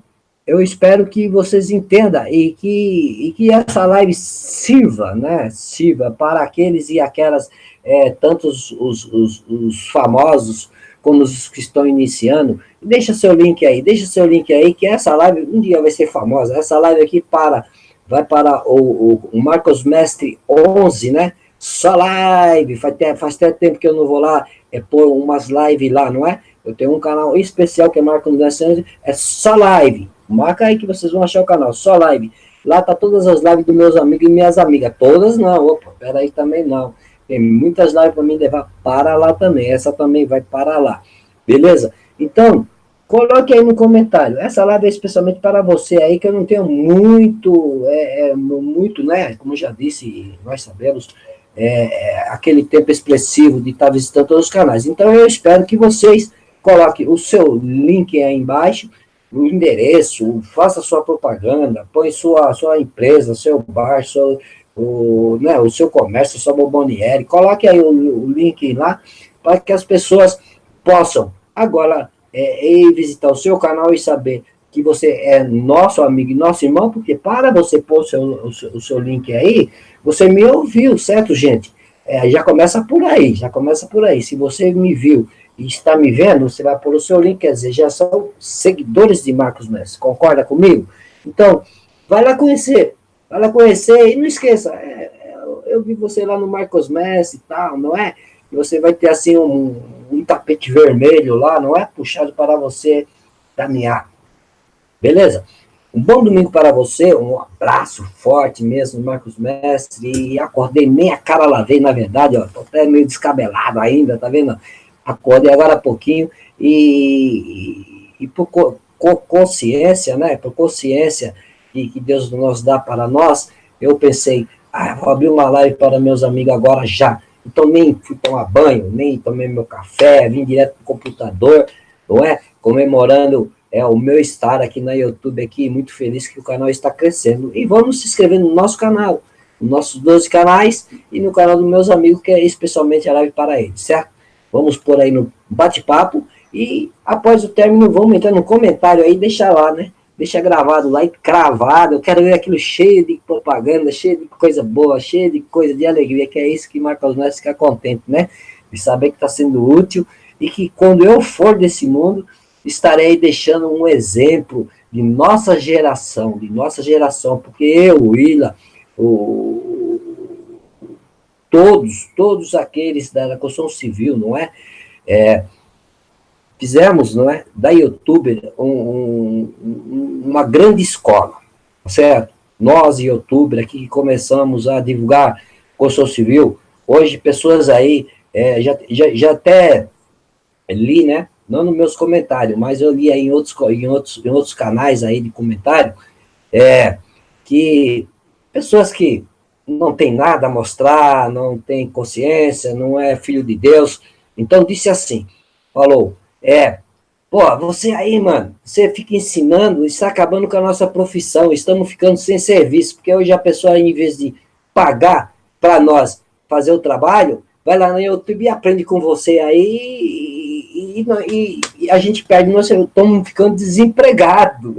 Speaker 1: eu espero que vocês entendam e que, e que essa live sirva, né, sirva para aqueles e aquelas, é, tantos os, os, os famosos como os que estão iniciando, deixa seu link aí, deixa seu link aí, que essa live um dia vai ser famosa. Essa live aqui para, vai para o, o, o Marcos Mestre 11, né? Só live, faz, faz até tempo que eu não vou lá é pôr umas lives lá, não é? Eu tenho um canal especial que é Marcos Mestre 11, é só live. Marca aí que vocês vão achar o canal, só live. Lá tá todas as lives dos meus amigos e minhas amigas. Todas não, opa, peraí também não. Tem muitas lives para mim levar para lá também. Essa também vai para lá. Beleza? Então, coloque aí no comentário. Essa live é especialmente para você aí, que eu não tenho muito, é, é muito, né? Como já disse, nós sabemos, é, é, aquele tempo expressivo de estar visitando todos os canais. Então, eu espero que vocês coloquem o seu link aí embaixo, o endereço, faça sua propaganda, põe sua, sua empresa, seu bar, seu, o, né, o seu comércio, sua bomboniere, coloque aí o, o link lá, para que as pessoas possam agora é, ir visitar o seu canal e saber que você é nosso amigo e nosso irmão, porque para você pôr o seu, o seu, o seu link aí, você me ouviu, certo, gente? É, já começa por aí, já começa por aí. Se você me viu e está me vendo, você vai pôr o seu link, quer dizer, já são seguidores de Marcos Messi, concorda comigo? Então, vai lá conhecer, Vai lá conhecer e não esqueça, é, é, eu vi você lá no Marcos Messi e tal, não é? Você vai ter assim um, um tapete vermelho lá, não é? Puxado para você caminhar. Beleza? Um bom domingo para você, um abraço forte mesmo, Marcos Mestre, e acordei, nem a cara lavei, na verdade, ó, tô até meio descabelado ainda, tá vendo? Acordei agora há pouquinho, e, e, e por co consciência, né, por consciência, que, que Deus nos dá para nós, eu pensei, ah, vou abrir uma live para meus amigos agora já. Então nem fui tomar banho, nem tomei meu café, vim direto para o computador, não é? Comemorando é, o meu estar aqui na YouTube, aqui, muito feliz que o canal está crescendo. E vamos se inscrever no nosso canal, nos nossos 12 canais, e no canal dos meus amigos, que é especialmente a live para eles, certo? Vamos por aí no bate-papo, e após o término, vamos entrar no comentário aí, deixar lá, né? Deixa gravado lá e cravado. Eu quero ver aquilo cheio de propaganda, cheio de coisa boa, cheio de coisa de alegria, que é isso que marca os nossos ficar contente, né? De saber que está sendo útil e que quando eu for desse mundo, estarei deixando um exemplo de nossa geração, de nossa geração, porque eu, Willa, o, todos, todos aqueles da construção civil, não é? é fizemos, não é, da youtuber um, um, uma grande escola, certo? Nós, youtuber, aqui que começamos a divulgar construção civil, hoje pessoas aí, é, já, já, já até li, né, não nos meus comentários, mas eu li aí em outros, em outros, em outros canais aí de comentário, é, que pessoas que não tem nada a mostrar, não tem consciência, não é filho de Deus, então disse assim, falou, é, pô, você aí, mano, você fica ensinando, está acabando com a nossa profissão, estamos ficando sem serviço, porque hoje a pessoa, em vez de pagar para nós fazer o trabalho, vai lá no YouTube e aprende com você aí, e, e, e a gente perde, nós [laughs] estamos ficando desempregados,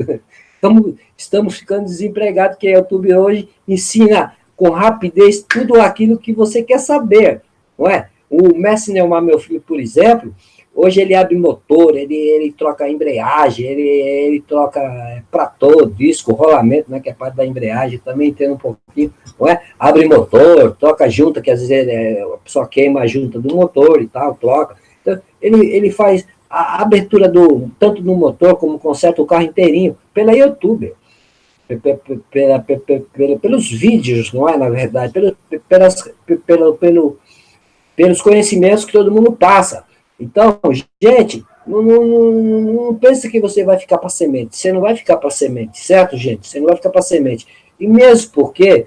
Speaker 1: estamos, estamos ficando desempregados, porque o YouTube hoje ensina com rapidez tudo aquilo que você quer saber, não é? O Messi Neymar, meu filho, por exemplo, Hoje ele abre motor, ele, ele troca embreagem, ele, ele troca é, pratô, disco, rolamento, né, que é parte da embreagem, também entendo um pouquinho, é? Abre motor, troca junta, que às vezes é, a pessoa queima a junta do motor e tal, troca. Então, ele, ele faz a abertura do, tanto do motor como conserta o carro inteirinho, pela YouTube. Pela, pela, pela, pelos vídeos, não é, na verdade, pelas, pelo, pelo, pelos conhecimentos que todo mundo passa. Então, gente, não, não, não, não pense que você vai ficar para semente. Você não vai ficar para semente, certo, gente? Você não vai ficar para semente. E mesmo porque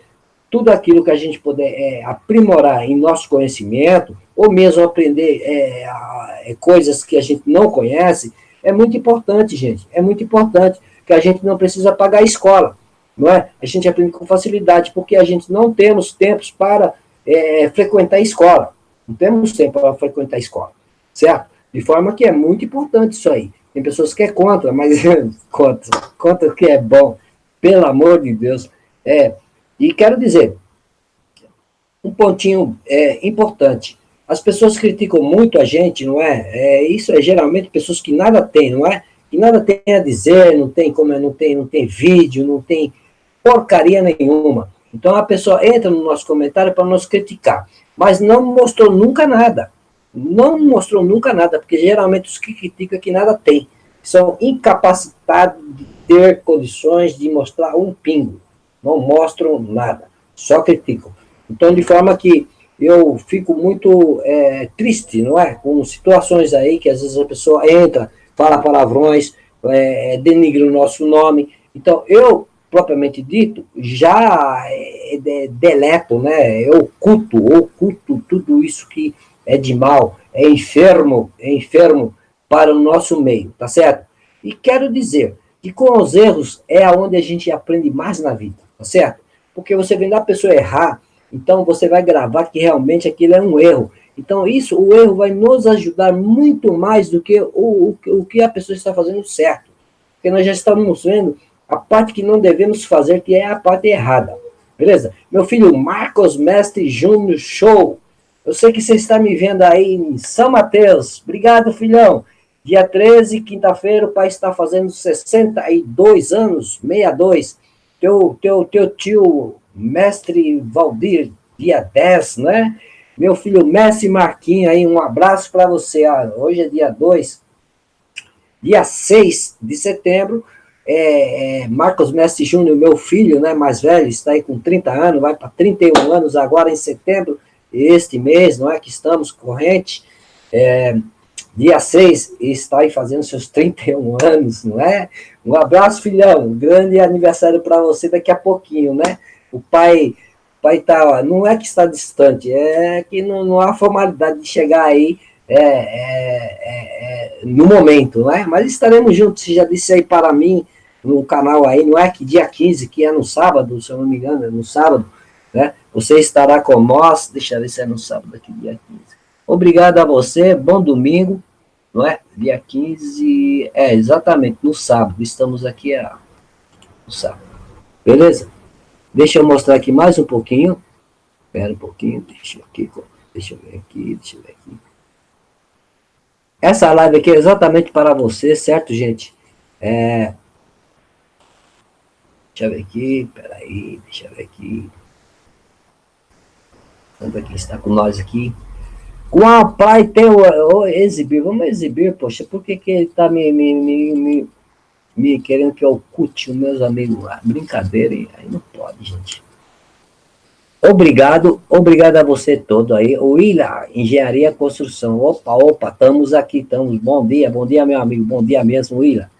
Speaker 1: tudo aquilo que a gente puder é, aprimorar em nosso conhecimento, ou mesmo aprender é, é, coisas que a gente não conhece, é muito importante, gente. É muito importante que a gente não precisa pagar a escola, não é? A gente aprende com facilidade, porque a gente não temos tempos para é, frequentar a escola. Não temos tempo para frequentar a escola certo? De forma que é muito importante isso aí. Tem pessoas que é contra, mas [laughs] contra, contra que é bom, pelo amor de Deus. É, e quero dizer, um pontinho é, importante, as pessoas criticam muito a gente, não é? é? Isso é geralmente pessoas que nada têm, não é? Que nada tem a dizer, não tem como não tem, não tem vídeo, não tem porcaria nenhuma. Então a pessoa entra no nosso comentário para nos criticar, mas não mostrou nunca nada não mostrou nunca nada, porque geralmente os que criticam que nada tem. São incapacitados de ter condições de mostrar um pingo. Não mostram nada, só criticam. Então, de forma que eu fico muito é, triste, não é? Com situações aí que às vezes a pessoa entra, fala palavrões, é, denigre o nosso nome. Então, eu, propriamente dito, já é, é deleto, né? Eu oculto, oculto tudo isso que é de mal, é enfermo, é enfermo para o nosso meio, tá certo? E quero dizer que com os erros é aonde a gente aprende mais na vida, tá certo? Porque você vendo a pessoa errar, então você vai gravar que realmente aquilo é um erro. Então isso, o erro vai nos ajudar muito mais do que o, o, o que a pessoa está fazendo certo. Porque nós já estamos vendo a parte que não devemos fazer, que é a parte errada. Beleza? Meu filho Marcos Mestre Júnior, show! Eu sei que você está me vendo aí em São Mateus. Obrigado, filhão. Dia 13, quinta-feira, o pai está fazendo 62 anos, 62. Teu, teu, teu tio, mestre Valdir, dia 10, né? Meu filho Messi Marquinhos aí, um abraço para você. Ah, hoje é dia 2. Dia 6 de setembro, é, é, Marcos Messi Júnior, meu filho, né, mais velho, está aí com 30 anos, vai para 31 anos agora em setembro este mês, não é, que estamos corrente, é, dia 6, está aí fazendo seus 31 [laughs] anos, não é? Um abraço, filhão, grande aniversário para você daqui a pouquinho, né? O pai, pai tá, não é que está distante, é que não, não há formalidade de chegar aí é, é, é, é no momento, não é? Mas estaremos juntos, você já disse aí para mim, no canal aí, não é que dia 15, que é no sábado, se eu não me engano, é no sábado, né? Você estará com nós, deixa eu ver se é no sábado aqui, dia 15. Obrigado a você, bom domingo, não é? Dia 15, é, exatamente, no sábado, estamos aqui a, no sábado, beleza? Deixa eu mostrar aqui mais um pouquinho, espera um pouquinho, deixa eu, aqui, deixa eu ver aqui, deixa eu ver aqui. Essa live aqui é exatamente para você, certo, gente? É, Deixa eu ver aqui, peraí, deixa eu ver aqui. Vamos ver quem está com nós aqui. Qual pai tem o, exibir? Vamos exibir, poxa, por que, que ele está me, me, me, me, querendo que eu oculte os meus amigos lá? Brincadeira, hein? aí não pode, gente. Obrigado, obrigado a você todo aí. O Ilha, Engenharia Construção. Opa, opa, estamos aqui, estamos. Bom dia, bom dia, meu amigo, bom dia mesmo, William.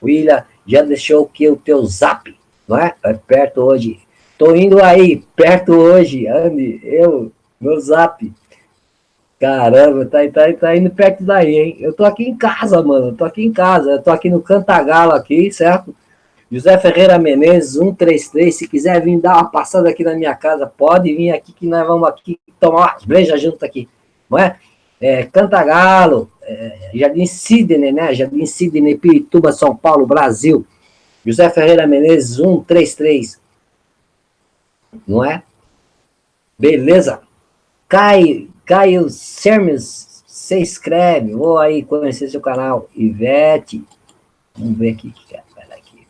Speaker 1: William, já deixou que o teu zap? não é? É perto hoje. Tô indo aí, perto hoje, Andy, eu, meu zap. Caramba, tá, tá, tá indo perto daí, hein? Eu tô aqui em casa, mano, tô aqui em casa, eu tô aqui no Cantagalo aqui, certo? José Ferreira Menezes, 133, se quiser vir dar uma passada aqui na minha casa, pode vir aqui que nós vamos aqui tomar umas brejas junto aqui, não é? é Cantagalo, é, Jardim Sidney, né? Jardim Sidney, Pirituba, São Paulo, Brasil. José Ferreira Menezes, 133. Não é? Beleza? Caio, Caio Sermes, você escreve, vou aí conhecer seu canal. Ivete, vamos ver aqui que é. aqui.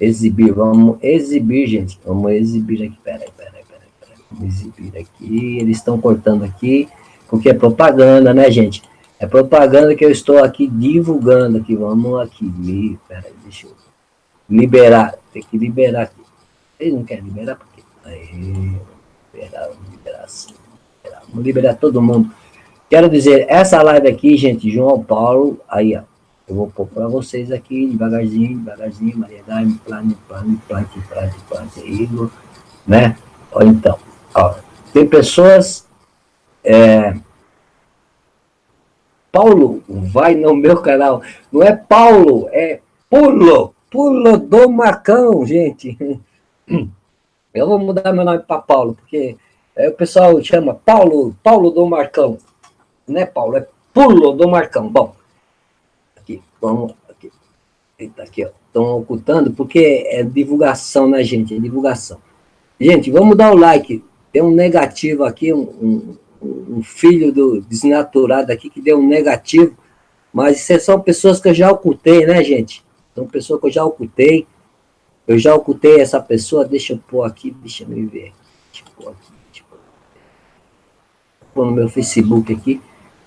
Speaker 1: Exibir, vamos exibir, gente. Vamos exibir aqui, peraí, peraí, peraí, peraí. Vamos exibir aqui, eles estão cortando aqui, porque é propaganda, né, gente? É propaganda que eu estou aqui divulgando aqui. Vamos aqui. Peraí, deixa eu liberar. Tem que liberar aqui. Ele não quer liberar porque. Aí, liberar, liberar assim. Liberar. Vamos liberar todo mundo. Quero dizer, essa live aqui, gente, João Paulo, aí, ó. Eu vou pôr para vocês aqui, devagarzinho, devagarzinho, Maria Daime, plane, plane, plane, plane, plane, Igor, né? Olha então, ó, tem pessoas é, Paulo, vai no meu canal. Não é Paulo, é Pulo. Pulo do Marcão, gente. [clears throat] Eu vou mudar meu nome para Paulo, porque é, o pessoal chama Paulo, Paulo do Marcão. Não é Paulo, é Pulo do Marcão. Bom, aqui, vamos, aqui. Eita, aqui, ó. Estão ocultando, porque é divulgação, né, gente? É divulgação. Gente, vamos dar o like. Tem um negativo aqui, um, um um filho do desnaturado aqui que deu um negativo, mas isso são pessoas que eu já ocultei, né, gente? São pessoas que eu já ocultei. Eu já ocultei essa pessoa, deixa eu pôr aqui, deixa eu me ver. Deixa eu pôr aqui, deixa eu pôr. No meu Facebook aqui,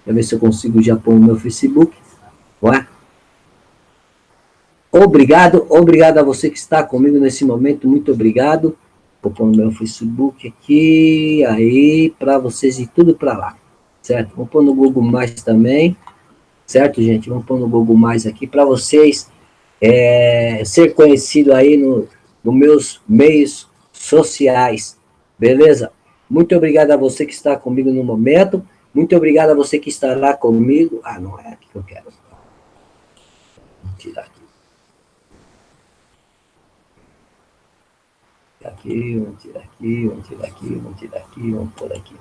Speaker 1: para ver se eu consigo já pôr no meu Facebook. Ué? Obrigado, obrigado a você que está comigo nesse momento, muito obrigado. Vou pôr no meu Facebook aqui, aí, para vocês ir tudo para lá, certo? Vou pôr no Google Mais também, certo, gente? Vamos pôr no Google Mais aqui para vocês é, ser conhecido aí no, nos meus meios sociais, beleza? Muito obrigado a você que está comigo no momento, muito obrigado a você que estará comigo. Ah, não é aqui que eu quero. Vou tirar aqui. aqui, vamos tirar aqui, vamos tirar aqui, vamos tirar aqui, vamos por aqui.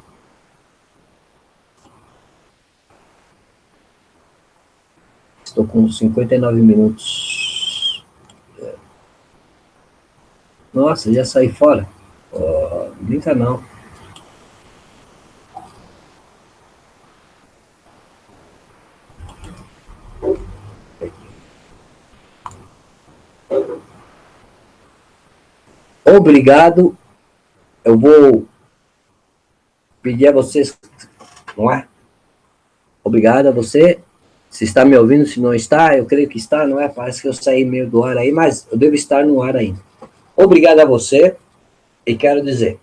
Speaker 1: Estou com 59 minutos. Nossa, já saí fora. Oh, brinca não. Obrigado. Eu vou pedir a vocês, não é? Obrigado a você. Se está me ouvindo, se não está, eu creio que está, não é? Parece que eu saí meio do ar aí, mas eu devo estar no ar ainda. Obrigado a você e quero dizer,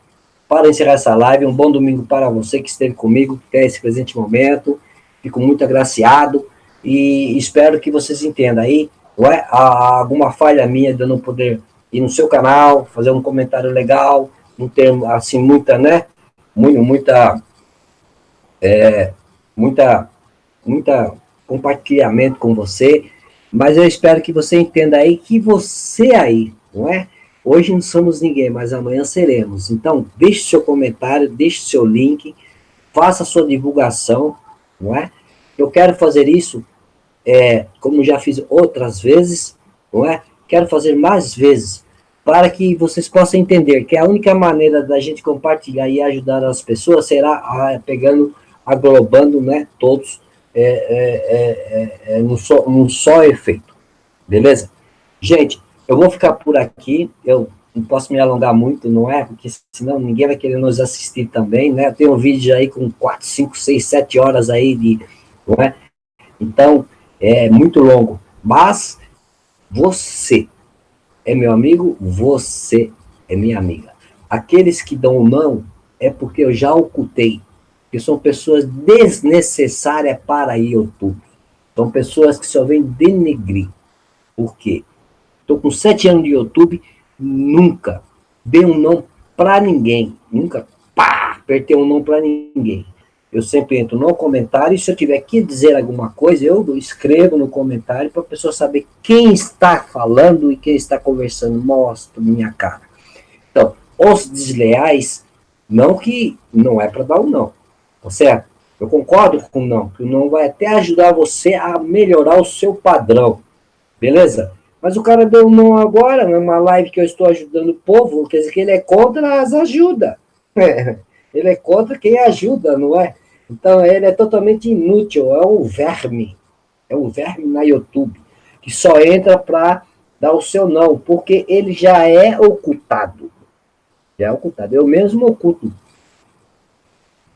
Speaker 1: para encerrar essa live, um bom domingo para você que esteve comigo até esse presente momento. Fico muito agraciado e espero que vocês entendam aí, não é? Há alguma falha minha de eu não poder ir no seu canal, fazer um comentário legal, não ter, assim, muita, né? Muita, é, muita, muita compartilhamento com você, mas eu espero que você entenda aí que você aí, não é? Hoje não somos ninguém, mas amanhã seremos. Então, deixe seu comentário, deixe seu link, faça sua divulgação, não é? Eu quero fazer isso, é, como já fiz outras vezes, não é? Quero fazer mais vezes, para que vocês possam entender que a única maneira da gente compartilhar e ajudar as pessoas será a, pegando, aglobando, né, todos é, é, é, é, num, só, num só efeito, beleza? Gente, eu vou ficar por aqui, eu não posso me alongar muito, não é? Porque senão ninguém vai querer nos assistir também, né? Tem um vídeo aí com 4, 5, 6, 7 horas aí de, não é? Então, é muito longo, mas você é meu amigo, você é minha amiga. Aqueles que dão não é porque eu já ocultei, que são pessoas desnecessárias para YouTube. São pessoas que só vêm denegrir. Por quê? Estou com sete anos de YouTube, nunca dei um não para ninguém. Nunca, pá, apertei um não para ninguém. Eu sempre entro no comentário e se eu tiver que dizer alguma coisa, eu escrevo no comentário para a pessoa saber quem está falando e quem está conversando. Mostro minha cara. Então, os desleais, não que não é para dar um não, tá certo? Eu concordo com o não, que o não vai até ajudar você a melhorar o seu padrão, beleza? Mas o cara deu um não agora, numa live que eu estou ajudando o povo, quer dizer que ele é contra as ajudas. É, ele é contra quem ajuda, não é? Então, ele é totalmente inútil, é um verme. É um verme na YouTube, que só entra para dar o seu não, porque ele já é ocultado. Já é ocultado. Eu mesmo oculto.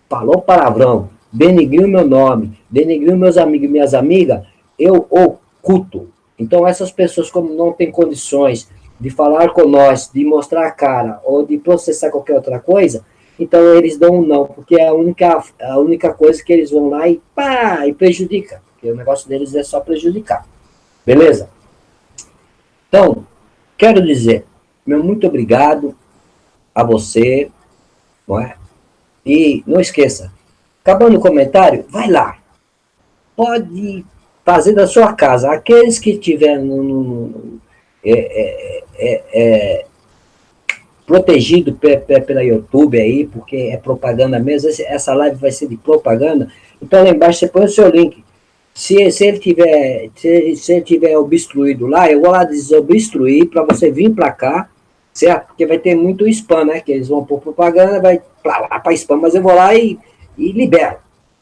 Speaker 1: Falou palavrão, denigriu meu nome, denigriu meus amigos e minhas amigas, eu oculto. Então, essas pessoas, como não têm condições de falar com nós, de mostrar a cara, ou de processar qualquer outra coisa, então eles dão um não, porque é a única, a única coisa que eles vão lá e pá, e prejudica. Porque o negócio deles é só prejudicar. Beleza? Então, quero dizer, meu muito obrigado a você, não é? E não esqueça, acabando o comentário, vai lá. Pode fazer da sua casa. Aqueles que tiverem no, é, é, é, é protegido pela YouTube aí, porque é propaganda mesmo, essa live vai ser de propaganda, então lá embaixo você põe o seu link. Se, se ele tiver se, se ele tiver obstruído lá, eu vou lá desobstruir para você vir para cá, certo? Porque vai ter muito spam, né? Que eles vão por propaganda, vai para spam, mas eu vou lá e, e libero,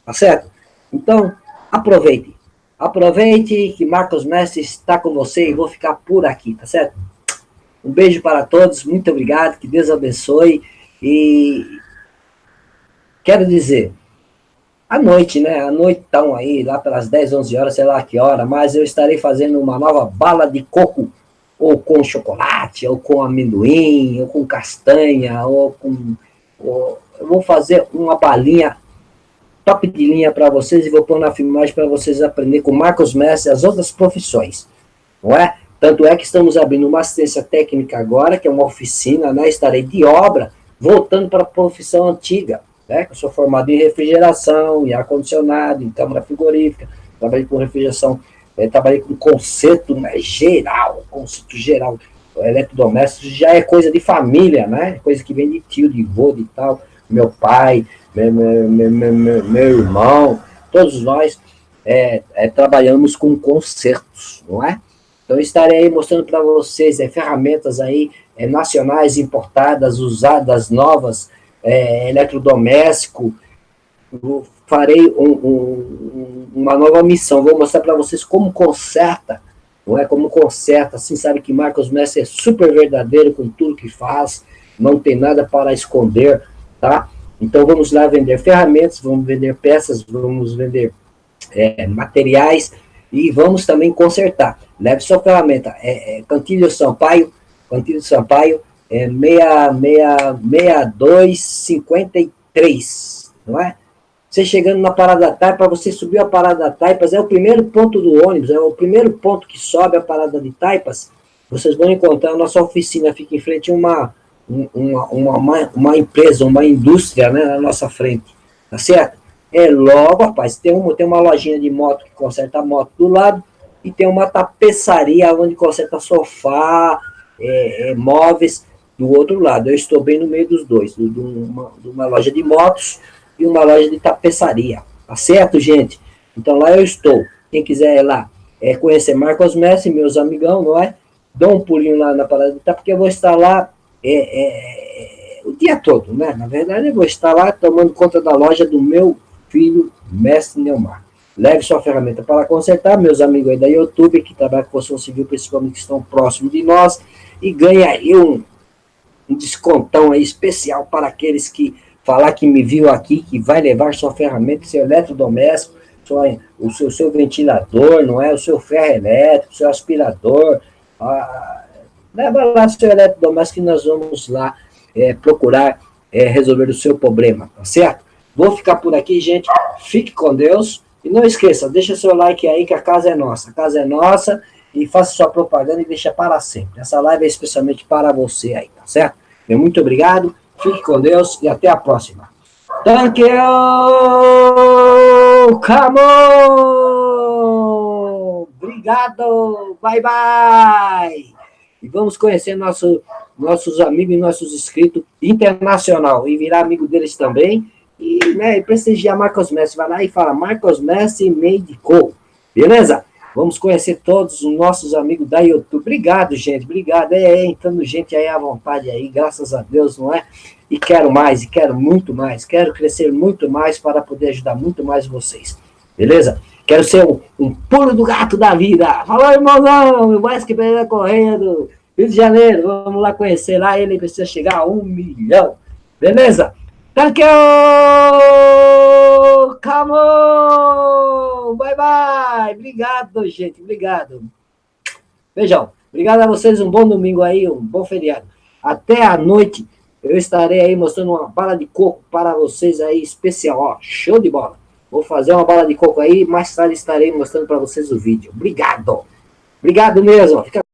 Speaker 1: tá certo? Então, aproveite. Aproveite que Marcos Mestre está com você e vou ficar por aqui, tá certo? Um beijo para todos, muito obrigado, que Deus abençoe. E quero dizer, à noite, né? À noite estão aí, lá pelas 10, 11 horas, sei lá que hora, mas eu estarei fazendo uma nova bala de coco, ou com chocolate, ou com amendoim, ou com castanha, ou com... Ou, eu vou fazer uma balinha top de linha para vocês e vou pôr na filmagem para vocês aprenderem com Marcos Messi as outras profissões, não é? Tanto é que estamos abrindo uma assistência técnica agora, que é uma oficina, né? Estarei de obra, voltando para a profissão antiga, né? Eu sou formado em refrigeração, em ar-condicionado, em câmara frigorífica, trabalhei com refrigeração, é, trabalhei com conceito né, geral, conceito geral, eletrodoméstico já é coisa de família, né? Coisa que vem de tio, de vô, de tal, meu pai, meu, meu, meu, meu, irmão, todos nós é, é, trabalhamos com concertos, não é? Então, estarei aí mostrando para vocês é, ferramentas aí é, nacionais importadas, usadas, novas, é, eletrodoméstico. Farei um, um, uma nova missão, vou mostrar para vocês como conserta, não é? Como conserta, assim, sabe que Marcos Messi é super verdadeiro com tudo que faz, não tem nada para esconder, tá? Então, vamos lá vender ferramentas, vamos vender peças, vamos vender é, materiais, e vamos também consertar. Leve sua ferramenta. É, é, Cantilho Sampaio, Cantilho Sampaio, é, é 6253, não é? Você chegando na Parada Taipa, você subiu a Parada Taipas, é o primeiro ponto do ônibus, é o primeiro ponto que sobe a Parada de Taipas, vocês vão encontrar a nossa oficina, fica em frente a uma, uma, uma, uma, empresa, uma indústria, né, na nossa frente, tá certo? É logo, rapaz, tem uma, tem uma lojinha de moto que conserta a moto do lado, e tem uma tapeçaria onde conserta sofá, é, é, móveis, do outro lado. Eu estou bem no meio dos dois, de uma, de uma loja de motos, e uma loja de tapeçaria. Tá certo, gente? Então lá eu estou. Quem quiser ir lá é, conhecer Marcos Messi, meus amigão, não é? Dá um pulinho lá na parada de porque eu vou estar lá é, é, o dia todo, né? Na verdade, eu vou estar lá tomando conta da loja do meu filho, Mestre Neumar. Leve sua ferramenta para consertar, meus amigos aí da YouTube, que trabalham com construção civil, principalmente que estão próximos de nós, e ganha aí um, um descontão aí especial para aqueles que falar que me viu aqui, que vai levar sua ferramenta, seu eletrodoméstico, sua, o seu, seu ventilador, não é? O seu ferro elétrico, o seu aspirador. Ah, leva lá seu eletrodoméstico que nós vamos lá é, procurar é, resolver o seu problema, tá certo? Vou ficar por aqui, gente. Fique com Deus. E não esqueça, deixa seu like aí que a casa é nossa. A casa é nossa e faça sua propaganda e deixa para sempre. Essa live é especialmente para você aí, tá certo? Muito obrigado. Fique com Deus e até a próxima. Thank you! Come on! Obrigado! Bye, bye! E vamos conhecer nosso, nossos amigos e nossos inscritos internacional e virar amigo deles também. E, né, e prestigiar Marcos Messi. Vai lá e fala Marcos Messi Made Co. Beleza? Vamos conhecer todos os nossos amigos da YouTube. Obrigado, gente. Obrigado. É, é, entrando gente aí à vontade aí, graças a Deus, não é? E quero mais, e quero muito mais. Quero crescer muito mais para poder ajudar muito mais vocês. Beleza? Quero ser um, um pulo do gato da vida. Falou, irmãozão, mais que Pereira correndo. Rio de Janeiro, vamos lá conhecer lá. Ele precisa chegar a um milhão. Beleza? Thank you! Come on! Bye, bye! Obrigado, gente. Obrigado. Beijão. Obrigado a vocês. Um bom domingo aí, um bom feriado. Até a noite eu estarei aí mostrando uma bala de coco para vocês aí, especial. Ó, show de bola. Vou fazer uma bala de coco aí. Mais tarde estarei mostrando para vocês o vídeo. Obrigado. Obrigado mesmo. Fica